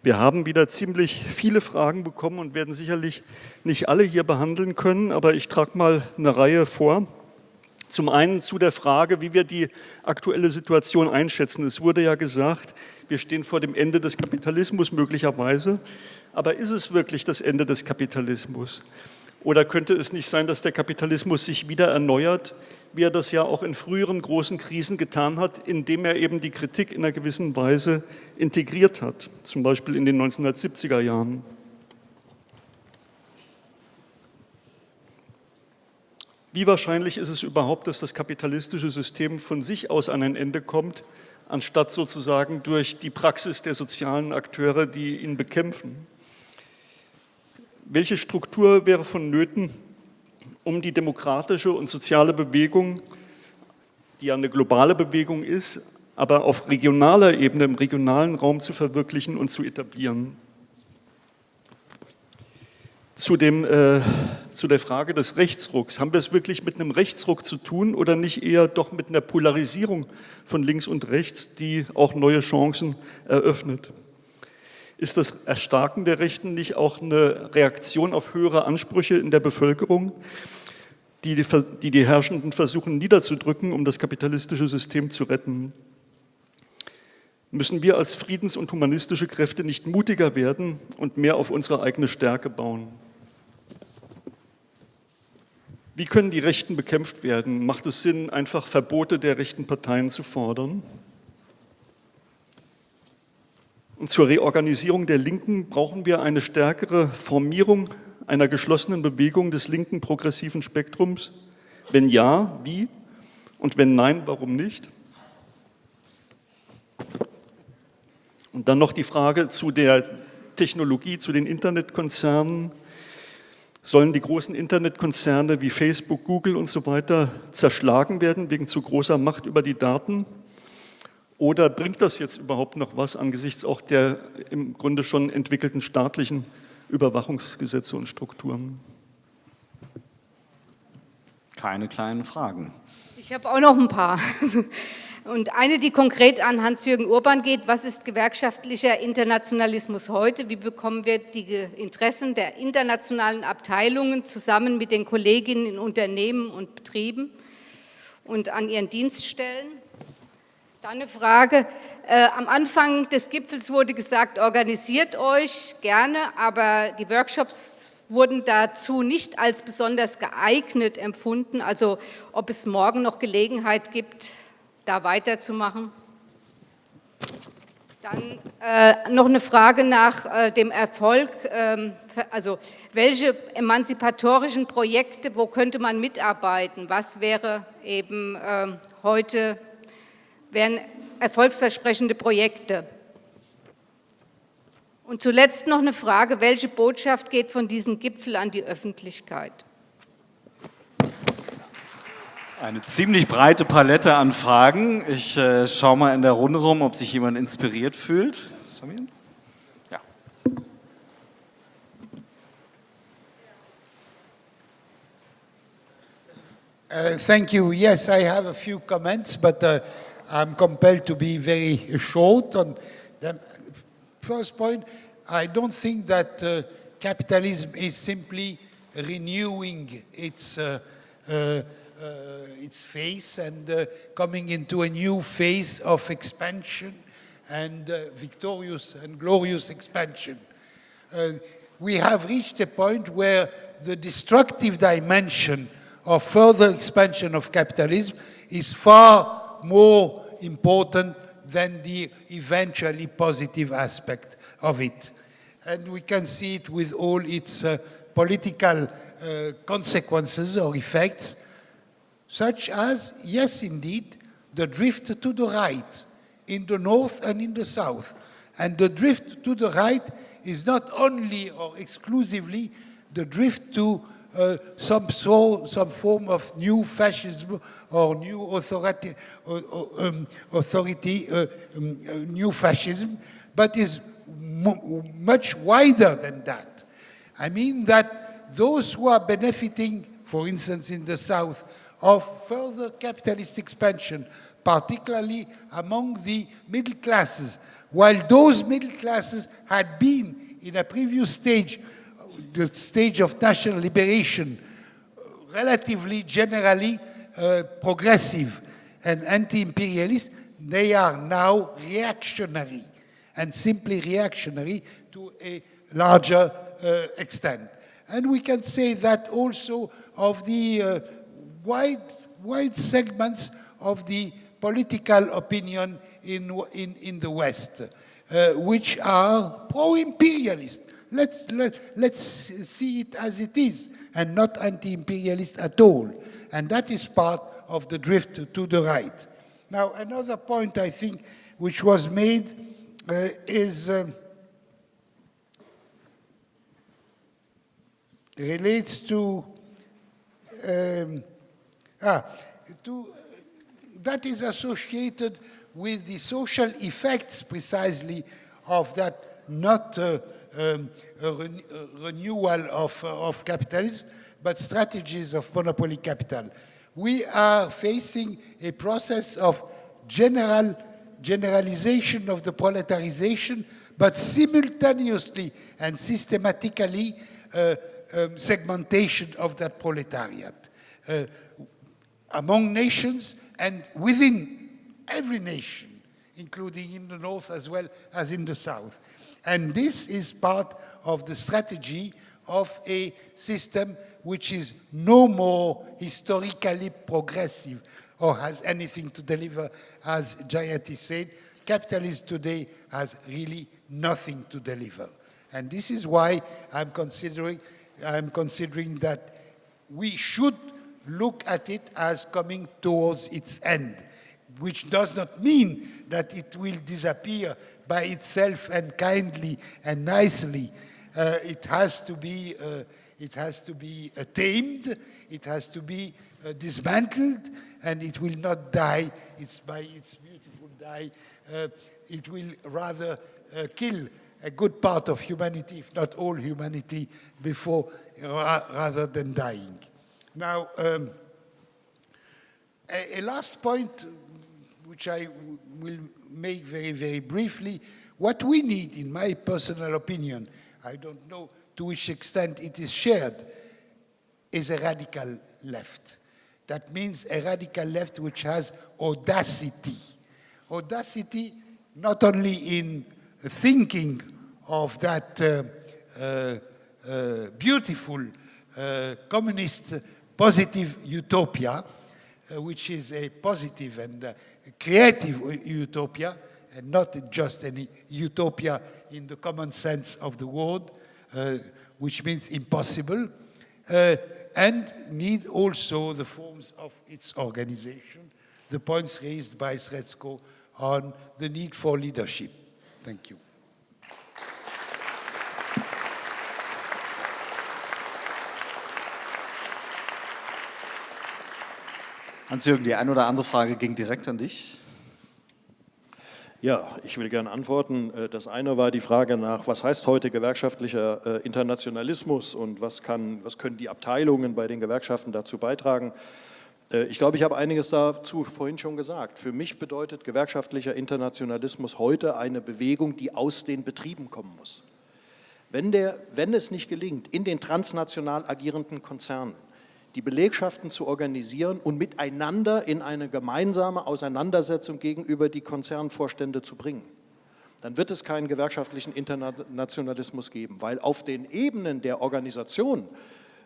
Wir haben wieder ziemlich viele Fragen bekommen und werden sicherlich nicht alle hier behandeln können, aber ich trage mal eine Reihe vor. Zum einen zu der Frage, wie wir die aktuelle Situation einschätzen. Es wurde ja gesagt, wir stehen vor dem Ende des Kapitalismus möglicherweise. Aber ist es wirklich das Ende des Kapitalismus? Oder könnte es nicht sein, dass der Kapitalismus sich wieder erneuert, wie er das ja auch in früheren großen Krisen getan hat, indem er eben die Kritik in einer gewissen Weise integriert hat, zum Beispiel in den 1970er Jahren? Wie wahrscheinlich ist es überhaupt, dass das kapitalistische System von sich aus an ein Ende kommt, anstatt sozusagen durch die Praxis der sozialen Akteure, die ihn bekämpfen? Welche Struktur wäre vonnöten, um die demokratische und soziale Bewegung, die ja eine globale Bewegung ist, aber auf regionaler Ebene, im regionalen Raum zu verwirklichen und zu etablieren. Zu, dem, äh, zu der Frage des Rechtsrucks. Haben wir es wirklich mit einem Rechtsruck zu tun oder nicht eher doch mit einer Polarisierung von links und rechts, die auch neue Chancen eröffnet? Ist das Erstarken der Rechten nicht auch eine Reaktion auf höhere Ansprüche in der Bevölkerung, die die, die, die Herrschenden versuchen niederzudrücken, um das kapitalistische System zu retten? Müssen wir als friedens- und humanistische Kräfte nicht mutiger werden und mehr auf unsere eigene Stärke bauen? Wie können die Rechten bekämpft werden? Macht es Sinn, einfach Verbote der rechten Parteien zu fordern? Und zur Reorganisierung der Linken brauchen wir eine stärkere Formierung einer geschlossenen Bewegung des linken progressiven Spektrums? Wenn ja, wie? Und wenn nein, warum nicht? Und dann noch die Frage zu der Technologie, zu den Internetkonzernen. Sollen die großen Internetkonzerne wie Facebook, Google und so weiter zerschlagen werden wegen zu großer Macht über die Daten? Oder bringt das jetzt überhaupt noch was angesichts auch der im Grunde schon entwickelten staatlichen Überwachungsgesetze und Strukturen? Keine kleinen Fragen. Ich habe auch noch ein paar. Und eine, die konkret an Hans-Jürgen Urban geht, was ist gewerkschaftlicher Internationalismus heute? Wie bekommen wir die Interessen der internationalen Abteilungen zusammen mit den Kolleginnen in Unternehmen und Betrieben und an ihren Dienststellen? Dann eine Frage. Äh, am Anfang des Gipfels wurde gesagt, organisiert euch gerne, aber die Workshops wurden dazu nicht als besonders geeignet empfunden. Also ob es morgen noch Gelegenheit gibt, da weiterzumachen? Dann äh, noch eine Frage nach äh, dem Erfolg, ähm, also welche emanzipatorischen Projekte, wo könnte man mitarbeiten? Was wäre eben äh, heute, wären erfolgsversprechende Projekte? Und zuletzt noch eine Frage, welche Botschaft geht von diesem Gipfel an die Öffentlichkeit? Eine ziemlich breite Palette an Fragen. Ich äh, schaue mal in der Runde rum, ob sich jemand inspiriert fühlt. Samin? Ja. Uh, thank you. Yes, I have a few comments, but uh, I'm compelled to be very short on them. First point, I don't think that uh, capitalism is simply renewing its uh, uh, uh, its face and uh, coming into a new phase of expansion and uh, victorious and glorious expansion. we have reached a point where the destructive dimension of further expansion of capitalism is far more important than the eventually positive aspect of it. And we can see it with all its uh, political uh, consequences or effects, such as, yes, indeed, the drift to the right in the north and in the south. And the drift to the right is not only or exclusively the drift to uh, some, so, some form of new fascism or new authority, uh, um, authority uh, um, uh, new fascism, but is much wider than that. I mean that those who are benefiting, for instance, in the South, of further capitalist expansion, particularly among the middle classes, while those middle classes had been in a previous stage, the stage of national liberation, relatively generally uh, progressive and anti-imperialist, they are now reactionary and simply reactionary to a larger uh, extent. And we can say that also of the uh, wide, wide segments of the political opinion in, in, in the West, uh, which are pro-imperialist. Let's, let, let's see it as it is, and not anti-imperialist at all. And that is part of the drift to the right. Now, another point I think which was made uh, is um, relates to um, Ah, to, that is associated with the social effects precisely of that not uh, um, ren renewal of, of capitalism, but strategies of monopoly capital. We are facing a process of general generalization of the proletarization, but simultaneously and systematically uh, um, segmentation of that proletariat. Uh, among nations and within every nation, including in the north as well as in the south. And this is part of the strategy of a system which is no more historically progressive or has anything to deliver, as Jayati said. Capitalism today has really nothing to deliver. And this is why I'm considering, I'm considering that we should look at it as coming towards its end, which does not mean that it will disappear by itself and kindly and nicely. Uh, it has to be, uh, it has to be uh, tamed, it has to be uh, dismantled, and it will not die. It's by its beautiful die. Uh, it will rather uh, kill a good part of humanity, if not all humanity, before rather than dying. Now, um, a, a, last point, which I will make very, very briefly, what we need, in my personal opinion, I don't know to which extent it is shared, is a radical left. That means a radical left which has audacity. Audacity not only in thinking of that uh, uh, uh, beautiful uh, communist positive utopia, uh, which is a positive and uh, creative utopia, and not just any utopia in the common sense of the word, uh, which means impossible, uh, and need also the forms of its organization, the points raised by Srećko on the need for leadership. Thank you. Hans-Jürgen, die eine oder andere Frage ging direkt an dich. Ja, ich will gerne antworten. Äh, das eine war die Frage nach, was heißt heute gewerkschaftlicher äh, Internationalismus und was, kann, was können die Abteilungen bei den Gewerkschaften dazu beitragen? Äh, ich glaube, ich habe einiges dazu vorhin schon gesagt. Für mich bedeutet gewerkschaftlicher Internationalismus heute eine Bewegung, die aus den Betrieben kommen muss. Wenn, der, wenn es nicht gelingt, in den transnational agierenden Konzernen die Belegschaften zu organisieren und miteinander in eine gemeinsame Auseinandersetzung gegenüber die Konzernvorstände zu bringen, dann wird es keinen gewerkschaftlichen Internationalismus geben, weil auf den Ebenen der Organisation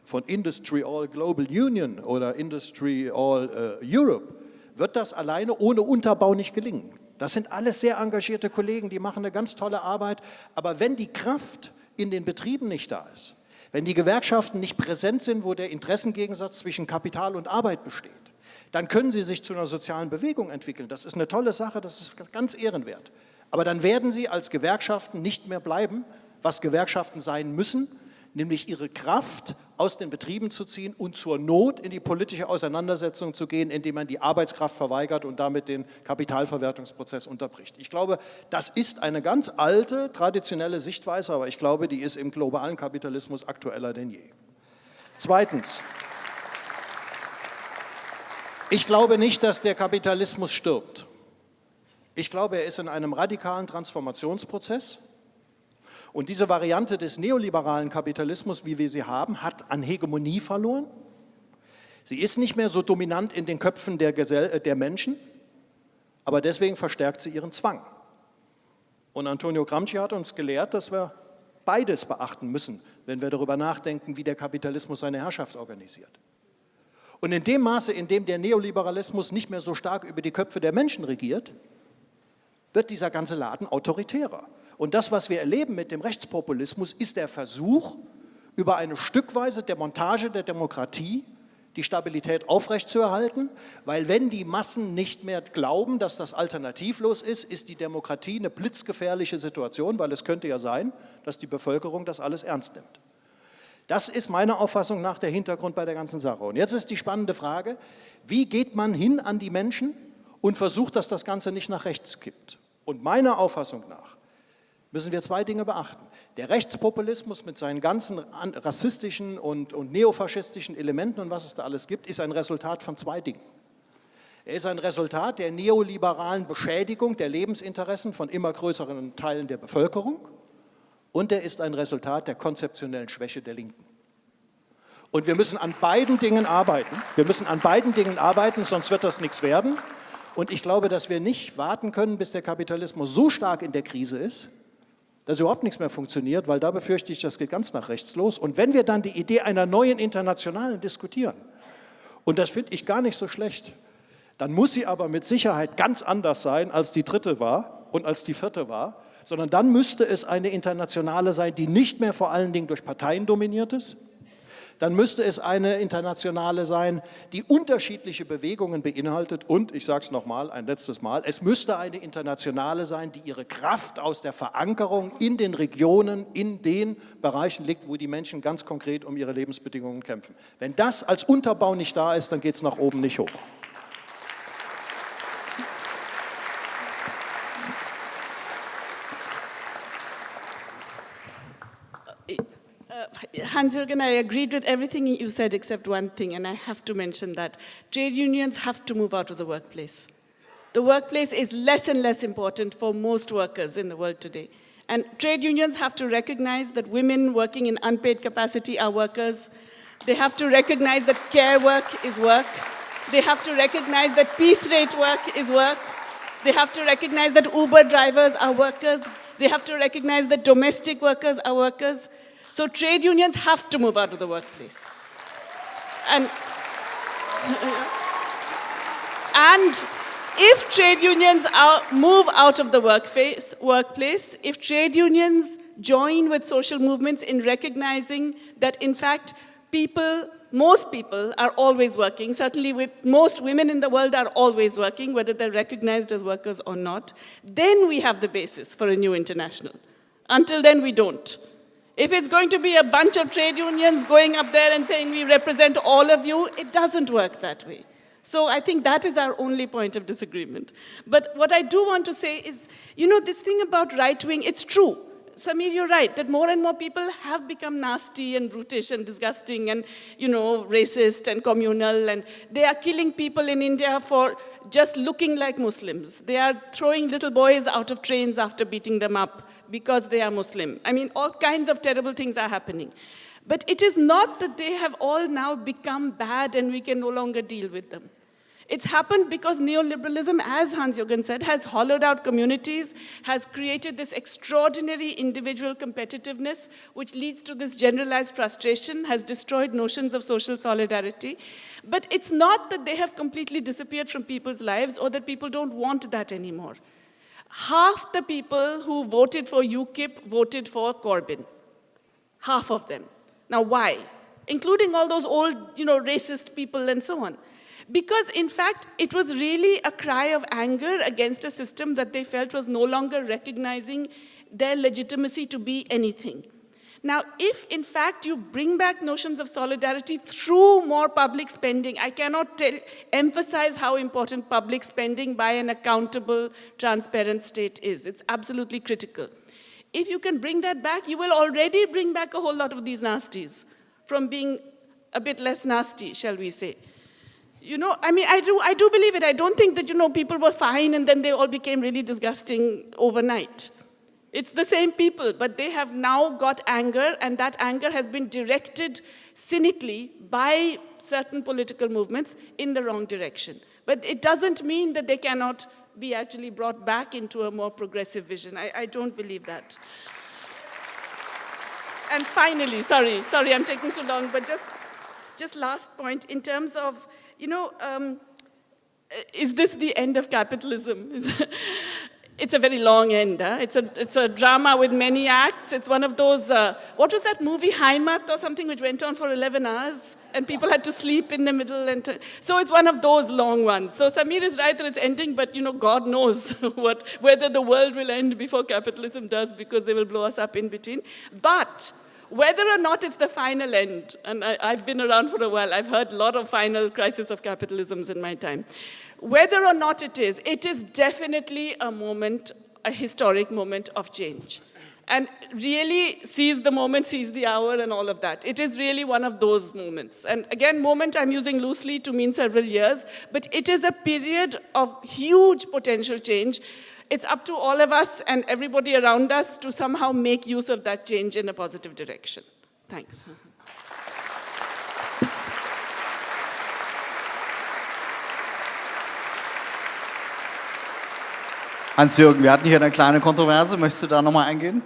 von Industry All Global Union oder Industry All uh, Europe wird das alleine ohne Unterbau nicht gelingen. Das sind alles sehr engagierte Kollegen, die machen eine ganz tolle Arbeit, aber wenn die Kraft in den Betrieben nicht da ist, wenn die Gewerkschaften nicht präsent sind, wo der Interessengegensatz zwischen Kapital und Arbeit besteht, dann können sie sich zu einer sozialen Bewegung entwickeln. Das ist eine tolle Sache, das ist ganz ehrenwert. Aber dann werden sie als Gewerkschaften nicht mehr bleiben, was Gewerkschaften sein müssen, nämlich ihre Kraft aus den Betrieben zu ziehen und zur Not in die politische Auseinandersetzung zu gehen, indem man die Arbeitskraft verweigert und damit den Kapitalverwertungsprozess unterbricht. Ich glaube, das ist eine ganz alte, traditionelle Sichtweise, aber ich glaube, die ist im globalen Kapitalismus aktueller denn je. Zweitens, ich glaube nicht, dass der Kapitalismus stirbt. Ich glaube, er ist in einem radikalen Transformationsprozess. Und diese Variante des neoliberalen Kapitalismus, wie wir sie haben, hat an Hegemonie verloren. Sie ist nicht mehr so dominant in den Köpfen der, Gesell äh, der Menschen, aber deswegen verstärkt sie ihren Zwang. Und Antonio Gramsci hat uns gelehrt, dass wir beides beachten müssen, wenn wir darüber nachdenken, wie der Kapitalismus seine Herrschaft organisiert. Und in dem Maße, in dem der Neoliberalismus nicht mehr so stark über die Köpfe der Menschen regiert, wird dieser ganze Laden autoritärer. Und das, was wir erleben mit dem Rechtspopulismus, ist der Versuch, über eine stückweise Demontage der Demokratie die Stabilität aufrechtzuerhalten, weil wenn die Massen nicht mehr glauben, dass das alternativlos ist, ist die Demokratie eine blitzgefährliche Situation, weil es könnte ja sein, dass die Bevölkerung das alles ernst nimmt. Das ist meiner Auffassung nach der Hintergrund bei der ganzen Sache. Und jetzt ist die spannende Frage, wie geht man hin an die Menschen und versucht, dass das Ganze nicht nach rechts kippt? Und meiner Auffassung nach müssen wir zwei Dinge beachten. Der Rechtspopulismus mit seinen ganzen rassistischen und, und neofaschistischen Elementen und was es da alles gibt, ist ein Resultat von zwei Dingen. Er ist ein Resultat der neoliberalen Beschädigung der Lebensinteressen von immer größeren Teilen der Bevölkerung und er ist ein Resultat der konzeptionellen Schwäche der Linken. Und wir müssen an beiden Dingen arbeiten. Wir müssen an beiden Dingen arbeiten, sonst wird das nichts werden. Und ich glaube, dass wir nicht warten können, bis der Kapitalismus so stark in der Krise ist, dass überhaupt nichts mehr funktioniert, weil da befürchte ich, das geht ganz nach rechts los. Und wenn wir dann die Idee einer neuen Internationalen diskutieren, und das finde ich gar nicht so schlecht, dann muss sie aber mit Sicherheit ganz anders sein, als die dritte war und als die vierte war, sondern dann müsste es eine Internationale sein, die nicht mehr vor allen Dingen durch Parteien dominiert ist, dann müsste es eine internationale sein, die unterschiedliche Bewegungen beinhaltet und, ich sage es nochmal, ein letztes Mal, es müsste eine internationale sein, die ihre Kraft aus der Verankerung in den Regionen, in den Bereichen liegt, wo die Menschen ganz konkret um ihre Lebensbedingungen kämpfen. Wenn das als Unterbau nicht da ist, dann geht es nach oben nicht hoch. Hans-Jürgen, I agreed with everything you said except one thing, and I have to mention that. Trade unions have to move out of the workplace. The workplace is less and less important for most workers in the world today. And trade unions have to recognize that women working in unpaid capacity are workers. They have to recognize that care work is work. They have to recognize that piece rate work is work. They have to recognize that Uber drivers are workers. They have to recognize that domestic workers are workers. So trade unions have to move out of the workplace. And And if trade unions out, move out of the workplace, workplace, if trade unions join with social movements in recognizing that, in fact, people, most people are always working, certainly with most women in the world are always working, whether they're recognized as workers or not, then we have the basis for a new international. Until then, we don't. If it's going to be a bunch of trade unions going up there and saying we represent all of you, it doesn't work that way. So I think that is our only point of disagreement. But what I do want to say is, you know, this thing about right wing, it's true. Samir, you're right, that more and more people have become nasty and brutish and disgusting and, you know, racist and communal, and they are killing people in India for just looking like Muslims. They are throwing little boys out of trains after beating them up because they are Muslim. I mean, all kinds of terrible things are happening. But it is not that they have all now become bad and we can no longer deal with them. It's happened because neoliberalism, as Hans-Jürgen said, has hollowed out communities, has created this extraordinary individual competitiveness, which leads to this generalized frustration, has destroyed notions of social solidarity. But it's not that they have completely disappeared from people's lives or that people don't want that anymore. Half the people who voted for UKIP voted for Corbyn. Half of them. Now, why? Including all those old, you know, racist people and so on. Because in fact, it was really a cry of anger against a system that they felt was no longer recognizing their legitimacy to be anything. Now, if in fact you bring back notions of solidarity through more public spending, I cannot tell, emphasize how important public spending by an accountable, transparent state is. It's absolutely critical. If you can bring that back, you will already bring back a whole lot of these nasties from being a bit less nasty, shall we say. You know, I mean, I do, I do believe it. I don't think that, you know, people were fine and then they all became really disgusting overnight. It's the same people, but they have now got anger, and that anger has been directed cynically by certain political movements in the wrong direction. But it doesn't mean that they cannot be actually brought back into a more progressive vision. I, I don't believe that. And finally, sorry, sorry, I'm taking too long, but just, just last point, in terms of you know, um, is this the end of capitalism? it's a very long end. Huh? It's, a, it's a drama with many acts. It's one of those, uh, what was that movie, Heimat or something, which went on for 11 hours? And people had to sleep in the middle. and So it's one of those long ones. So Samir is right that it's ending, but you know, God knows what, whether the world will end before capitalism does because they will blow us up in between. But whether or not it's the final end, and I, have been around for a while, I've heard a lot of final crisis of capitalisms in my time. Whether or not it is, it is definitely a moment, a historic moment of change. And really seize the moment, seize the hour, and all of that. It is really one of those moments. And again, moment I'm using loosely to mean several years, but it is a period of huge potential change it's up to all of us and everybody around us to somehow make use of that change in a positive direction. Thanks. Hans-Jürgen, wir hatten hier eine kleine Kontroverse. Möchtest du da nochmal eingehen?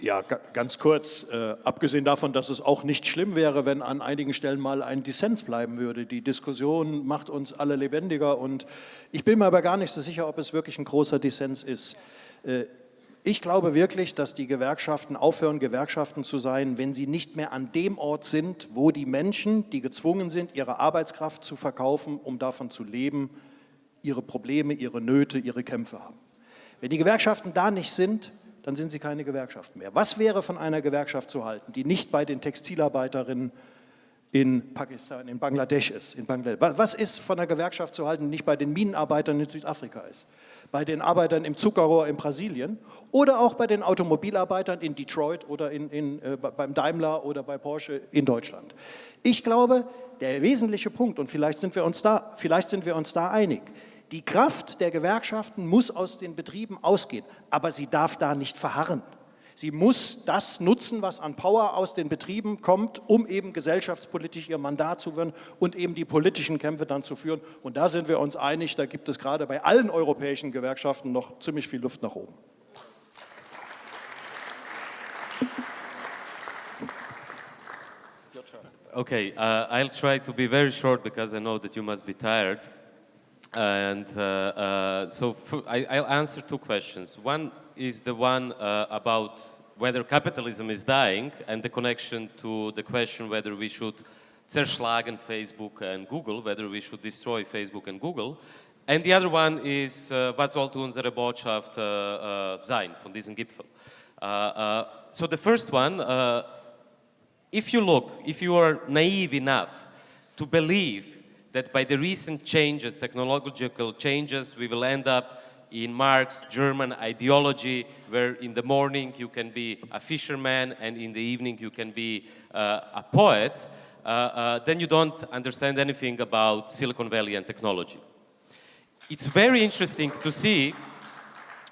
Ja, ganz kurz. Äh, abgesehen davon, dass es auch nicht schlimm wäre, wenn an einigen Stellen mal ein Dissens bleiben würde. Die Diskussion macht uns alle lebendiger und ich bin mir aber gar nicht so sicher, ob es wirklich ein großer Dissens ist. Äh, ich glaube wirklich, dass die Gewerkschaften aufhören, Gewerkschaften zu sein, wenn sie nicht mehr an dem Ort sind, wo die Menschen, die gezwungen sind, ihre Arbeitskraft zu verkaufen, um davon zu leben, ihre Probleme, ihre Nöte, ihre Kämpfe haben. Wenn die Gewerkschaften da nicht sind, dann sind sie keine Gewerkschaft mehr. Was wäre von einer Gewerkschaft zu halten, die nicht bei den Textilarbeiterinnen in Pakistan, in Bangladesch ist? In Bangladesch. Was ist von einer Gewerkschaft zu halten, die nicht bei den Minenarbeitern in Südafrika ist? Bei den Arbeitern im Zuckerrohr in Brasilien oder auch bei den Automobilarbeitern in Detroit oder in, in, äh, beim Daimler oder bei Porsche in Deutschland. Ich glaube, der wesentliche Punkt, und vielleicht sind wir uns da, vielleicht sind wir uns da einig, die Kraft der Gewerkschaften muss aus den Betrieben ausgehen, aber sie darf da nicht verharren. Sie muss das nutzen, was an Power aus den Betrieben kommt, um eben gesellschaftspolitisch ihr Mandat zu führen und eben die politischen Kämpfe dann zu führen. Und da sind wir uns einig, da gibt es gerade bei allen europäischen Gewerkschaften noch ziemlich viel Luft nach oben. Okay, uh, I'll try to be very short because I know that you must be tired. And uh, uh, so I, will answer two questions. One is the one uh, about whether capitalism is dying and the connection to the question whether we should zerschlagen Facebook and Google, whether we should destroy Facebook and Google. And the other one is, uh, was sollte unsere Botschaft uh, sein von diesem Gipfel? so the first one, if you look, if you are naive enough to believe that by the recent changes, technological changes, we will end up in Marx German ideology, where in the morning you can be a fisherman and in the evening you can be uh, a poet, uh, uh, then you don't understand anything about Silicon Valley and technology. It's very interesting to see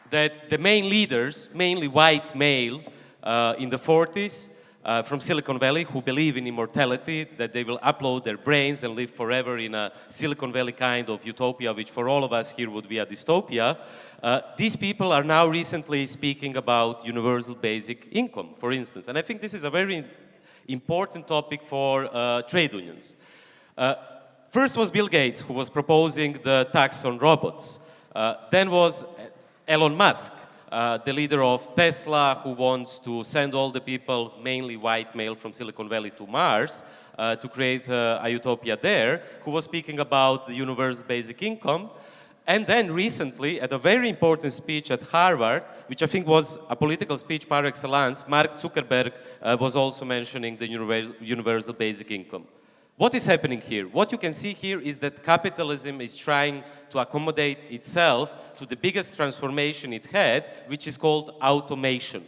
that the main leaders, mainly white male uh, in the 40s, uh, from Silicon Valley who believe in immortality, that they will upload their brains and live forever in a Silicon Valley kind of utopia, which for all of us here would be a dystopia. Uh, these people are now recently speaking about universal basic income, for instance. And I think this is a very important topic for uh, trade unions. Uh, first was Bill Gates, who was proposing the tax on robots. Uh, then was Elon Musk, uh, the leader of Tesla, who wants to send all the people, mainly white male from Silicon Valley, to Mars uh, to create uh, a utopia there, who was speaking about the universal basic income. And then recently, at a very important speech at Harvard, which I think was a political speech par excellence, Mark Zuckerberg uh, was also mentioning the universal basic income. What is happening here? What you can see here is that capitalism is trying to accommodate itself to the biggest transformation it had, which is called automation.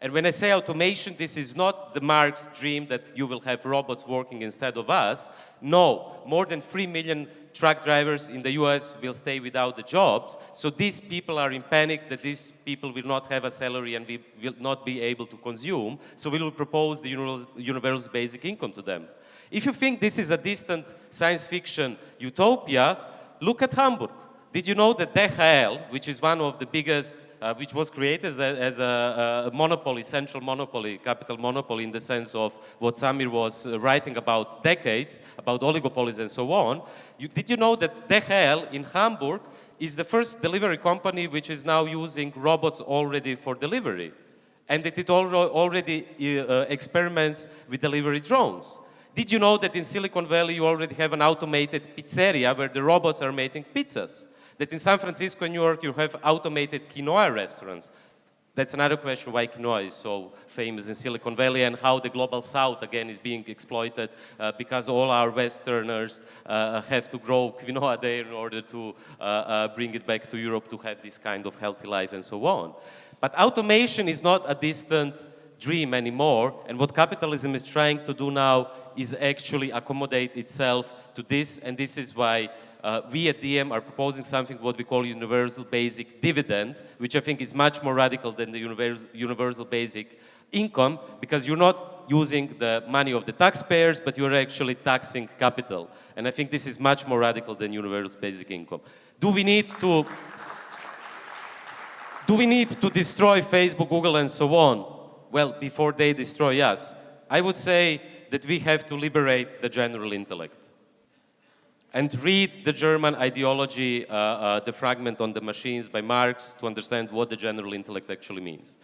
And when I say automation, this is not the Marx dream that you will have robots working instead of us. No, more than 3 million truck drivers in the US will stay without the jobs. So these people are in panic that these people will not have a salary and we will not be able to consume. So we will propose the universal basic income to them. If you think this is a distant science fiction utopia, look at Hamburg. Did you know that DHL, which is one of the biggest, uh, which was created as, a, as a, a, monopoly, central monopoly, capital monopoly in the sense of what Samir was uh, writing about decades, about oligopolies and so on. You, did you know that DHL in Hamburg is the first delivery company which is now using robots already for delivery? And that it already uh, experiments with delivery drones. Did you know that in Silicon Valley you already have an automated pizzeria where the robots are making pizzas? That in San Francisco and New York you have automated quinoa restaurants. That's another question why quinoa is so famous in Silicon Valley and how the global south again is being exploited uh, because all our westerners uh, have to grow quinoa there in order to uh, uh, bring it back to Europe to have this kind of healthy life and so on. But automation is not a distant dream anymore and what capitalism is trying to do now is actually accommodate itself to this, and this is why uh, we at DiEM are proposing something what we call universal basic dividend, which I think is much more radical than the universal basic income, because you're not using the money of the taxpayers, but you're actually taxing capital. And I think this is much more radical than universal basic income. Do we need to do we need to destroy Facebook, Google, and so on? Well, before they destroy us. I would say that we have to liberate the general intellect and read the German ideology, uh, uh, the fragment on the machines by Marx to understand what the general intellect actually means.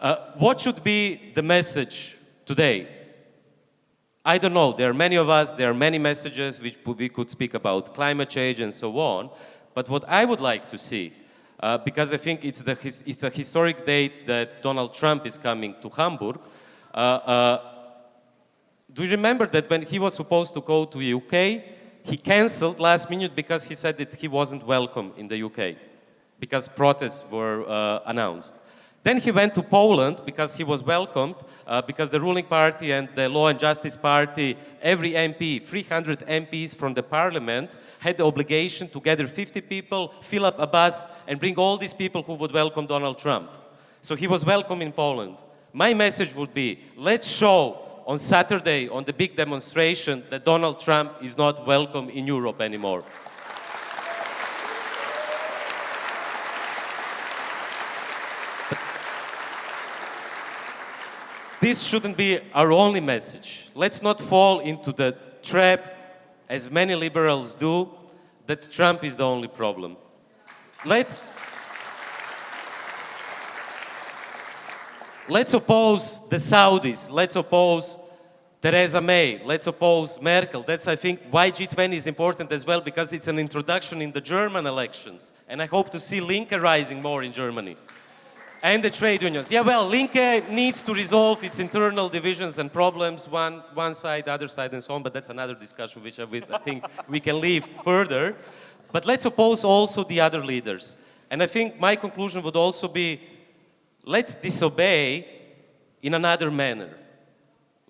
Uh, what should be the message today? I don't know. There are many of us, there are many messages which we could speak about climate change and so on. But what I would like to see, uh, because I think it's, the, it's a historic date that Donald Trump is coming to Hamburg, uh, uh, do you remember that when he was supposed to go to the UK, he cancelled last minute because he said that he wasn't welcome in the UK, because protests were uh, announced. Then he went to Poland because he was welcomed, uh, because the ruling party and the Law and Justice Party, every MP, 300 MPs from the parliament, had the obligation to gather 50 people, fill up a bus, and bring all these people who would welcome Donald Trump. So he was welcome in Poland. My message would be, let's show on Saturday, on the big demonstration, that Donald Trump is not welcome in Europe anymore. this shouldn't be our only message. Let's not fall into the trap, as many liberals do, that Trump is the only problem. Let's, let's oppose the Saudis, let's oppose Theresa May, let's oppose Merkel. That's, I think, why G20 is important as well, because it's an introduction in the German elections. And I hope to see Linke rising more in Germany. And the trade unions. Yeah, well, Linke needs to resolve its internal divisions and problems, one, one side, the other side, and so on, but that's another discussion which I, I think we can leave further. But let's oppose also the other leaders. And I think my conclusion would also be, let's disobey in another manner.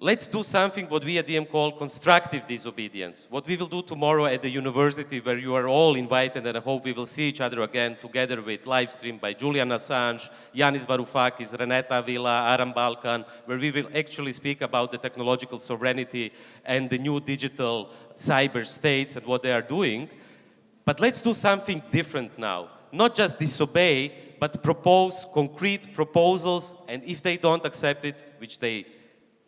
Let's do something what we at DiEM call constructive disobedience. What we will do tomorrow at the university where you are all invited and I hope we will see each other again together with live stream by Julian Assange, Yanis Varoufakis, Renata Avila, Aral Balkan, where we will actually speak about the technological sovereignty and the new digital cyber states and what they are doing. But let's do something different now. Not just disobey, but propose concrete proposals and if they don't accept it, which they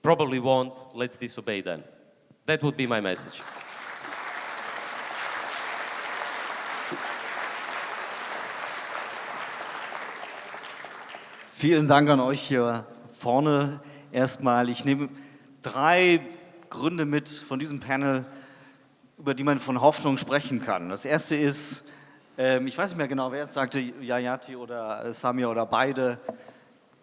probably won't, let's disobey then. That would be my message. Vielen Dank an euch hier vorne erstmal. Ich nehme drei Gründe mit von diesem Panel, über die man von Hoffnung sprechen kann. Das erste ist, ähm, ich weiß nicht mehr genau, wer es sagte, Yayati oder Samir oder beide,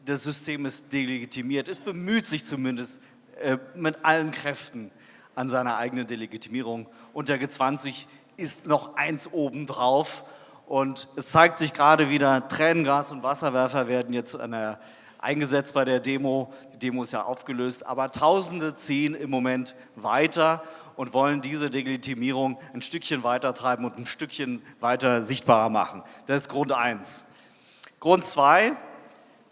das System ist delegitimiert. Es bemüht sich zumindest äh, mit allen Kräften an seiner eigenen Delegitimierung. Und der G20 ist noch eins obendrauf. Und es zeigt sich gerade wieder, Tränengas und Wasserwerfer werden jetzt der, eingesetzt bei der Demo. Die Demo ist ja aufgelöst, aber Tausende ziehen im Moment weiter und wollen diese Delegitimierung ein Stückchen weiter treiben und ein Stückchen weiter sichtbarer machen. Das ist Grund eins. Grund zwei,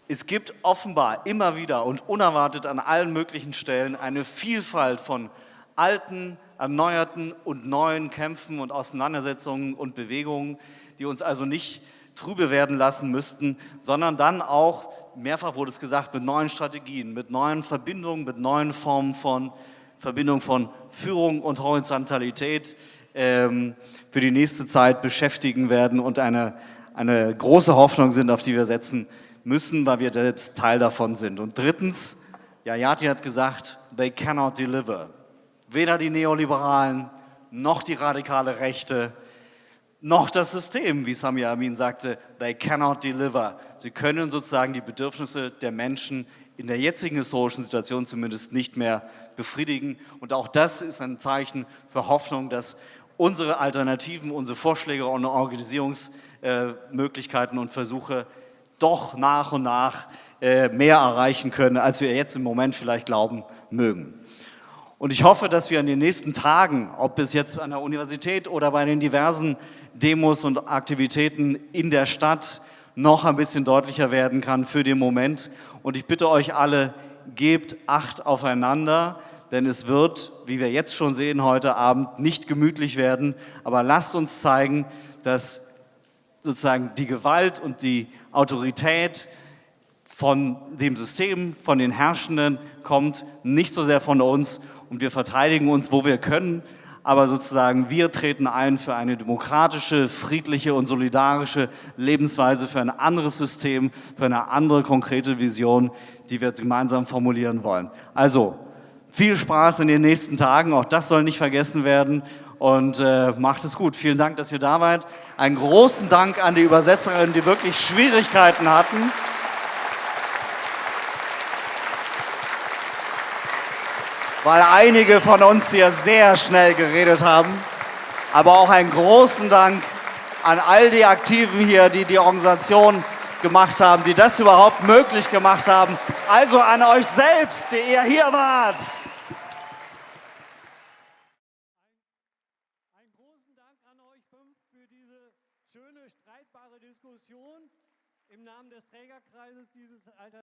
es gibt offenbar immer wieder und unerwartet an allen möglichen Stellen eine Vielfalt von alten, erneuerten und neuen Kämpfen und Auseinandersetzungen und Bewegungen, die uns also nicht trübe werden lassen müssten, sondern dann auch, mehrfach wurde es gesagt, mit neuen Strategien, mit neuen Verbindungen, mit neuen Formen von Verbindung von Führung und Horizontalität ähm, für die nächste Zeit beschäftigen werden und eine, eine große Hoffnung sind, auf die wir setzen müssen, weil wir selbst Teil davon sind. Und drittens, Yayati hat gesagt, they cannot deliver. Weder die Neoliberalen, noch die radikale Rechte, noch das System, wie Samir Amin sagte, they cannot deliver. Sie können sozusagen die Bedürfnisse der Menschen in der jetzigen historischen Situation zumindest nicht mehr befriedigen. Und auch das ist ein Zeichen für Hoffnung, dass unsere Alternativen, unsere Vorschläge und Organisierungsmöglichkeiten und Versuche doch nach und nach äh, mehr erreichen können, als wir jetzt im Moment vielleicht glauben mögen. Und ich hoffe, dass wir in den nächsten Tagen, ob es jetzt an der Universität oder bei den diversen Demos und Aktivitäten in der Stadt noch ein bisschen deutlicher werden kann für den Moment. Und ich bitte euch alle, gebt Acht aufeinander, denn es wird, wie wir jetzt schon sehen heute Abend, nicht gemütlich werden. Aber lasst uns zeigen, dass sozusagen die Gewalt und die Autorität von dem System, von den Herrschenden kommt, nicht so sehr von uns und wir verteidigen uns, wo wir können, aber sozusagen wir treten ein für eine demokratische, friedliche und solidarische Lebensweise, für ein anderes System, für eine andere konkrete Vision, die wir gemeinsam formulieren wollen. Also, viel Spaß in den nächsten Tagen, auch das soll nicht vergessen werden und äh, macht es gut. Vielen Dank, dass ihr da wart. Einen großen Dank an die Übersetzerinnen, die wirklich Schwierigkeiten hatten. Weil einige von uns hier sehr schnell geredet haben. Aber auch einen großen Dank an all die Aktiven hier, die die Organisation gemacht haben, die das überhaupt möglich gemacht haben. Also an euch selbst, die ihr hier wart.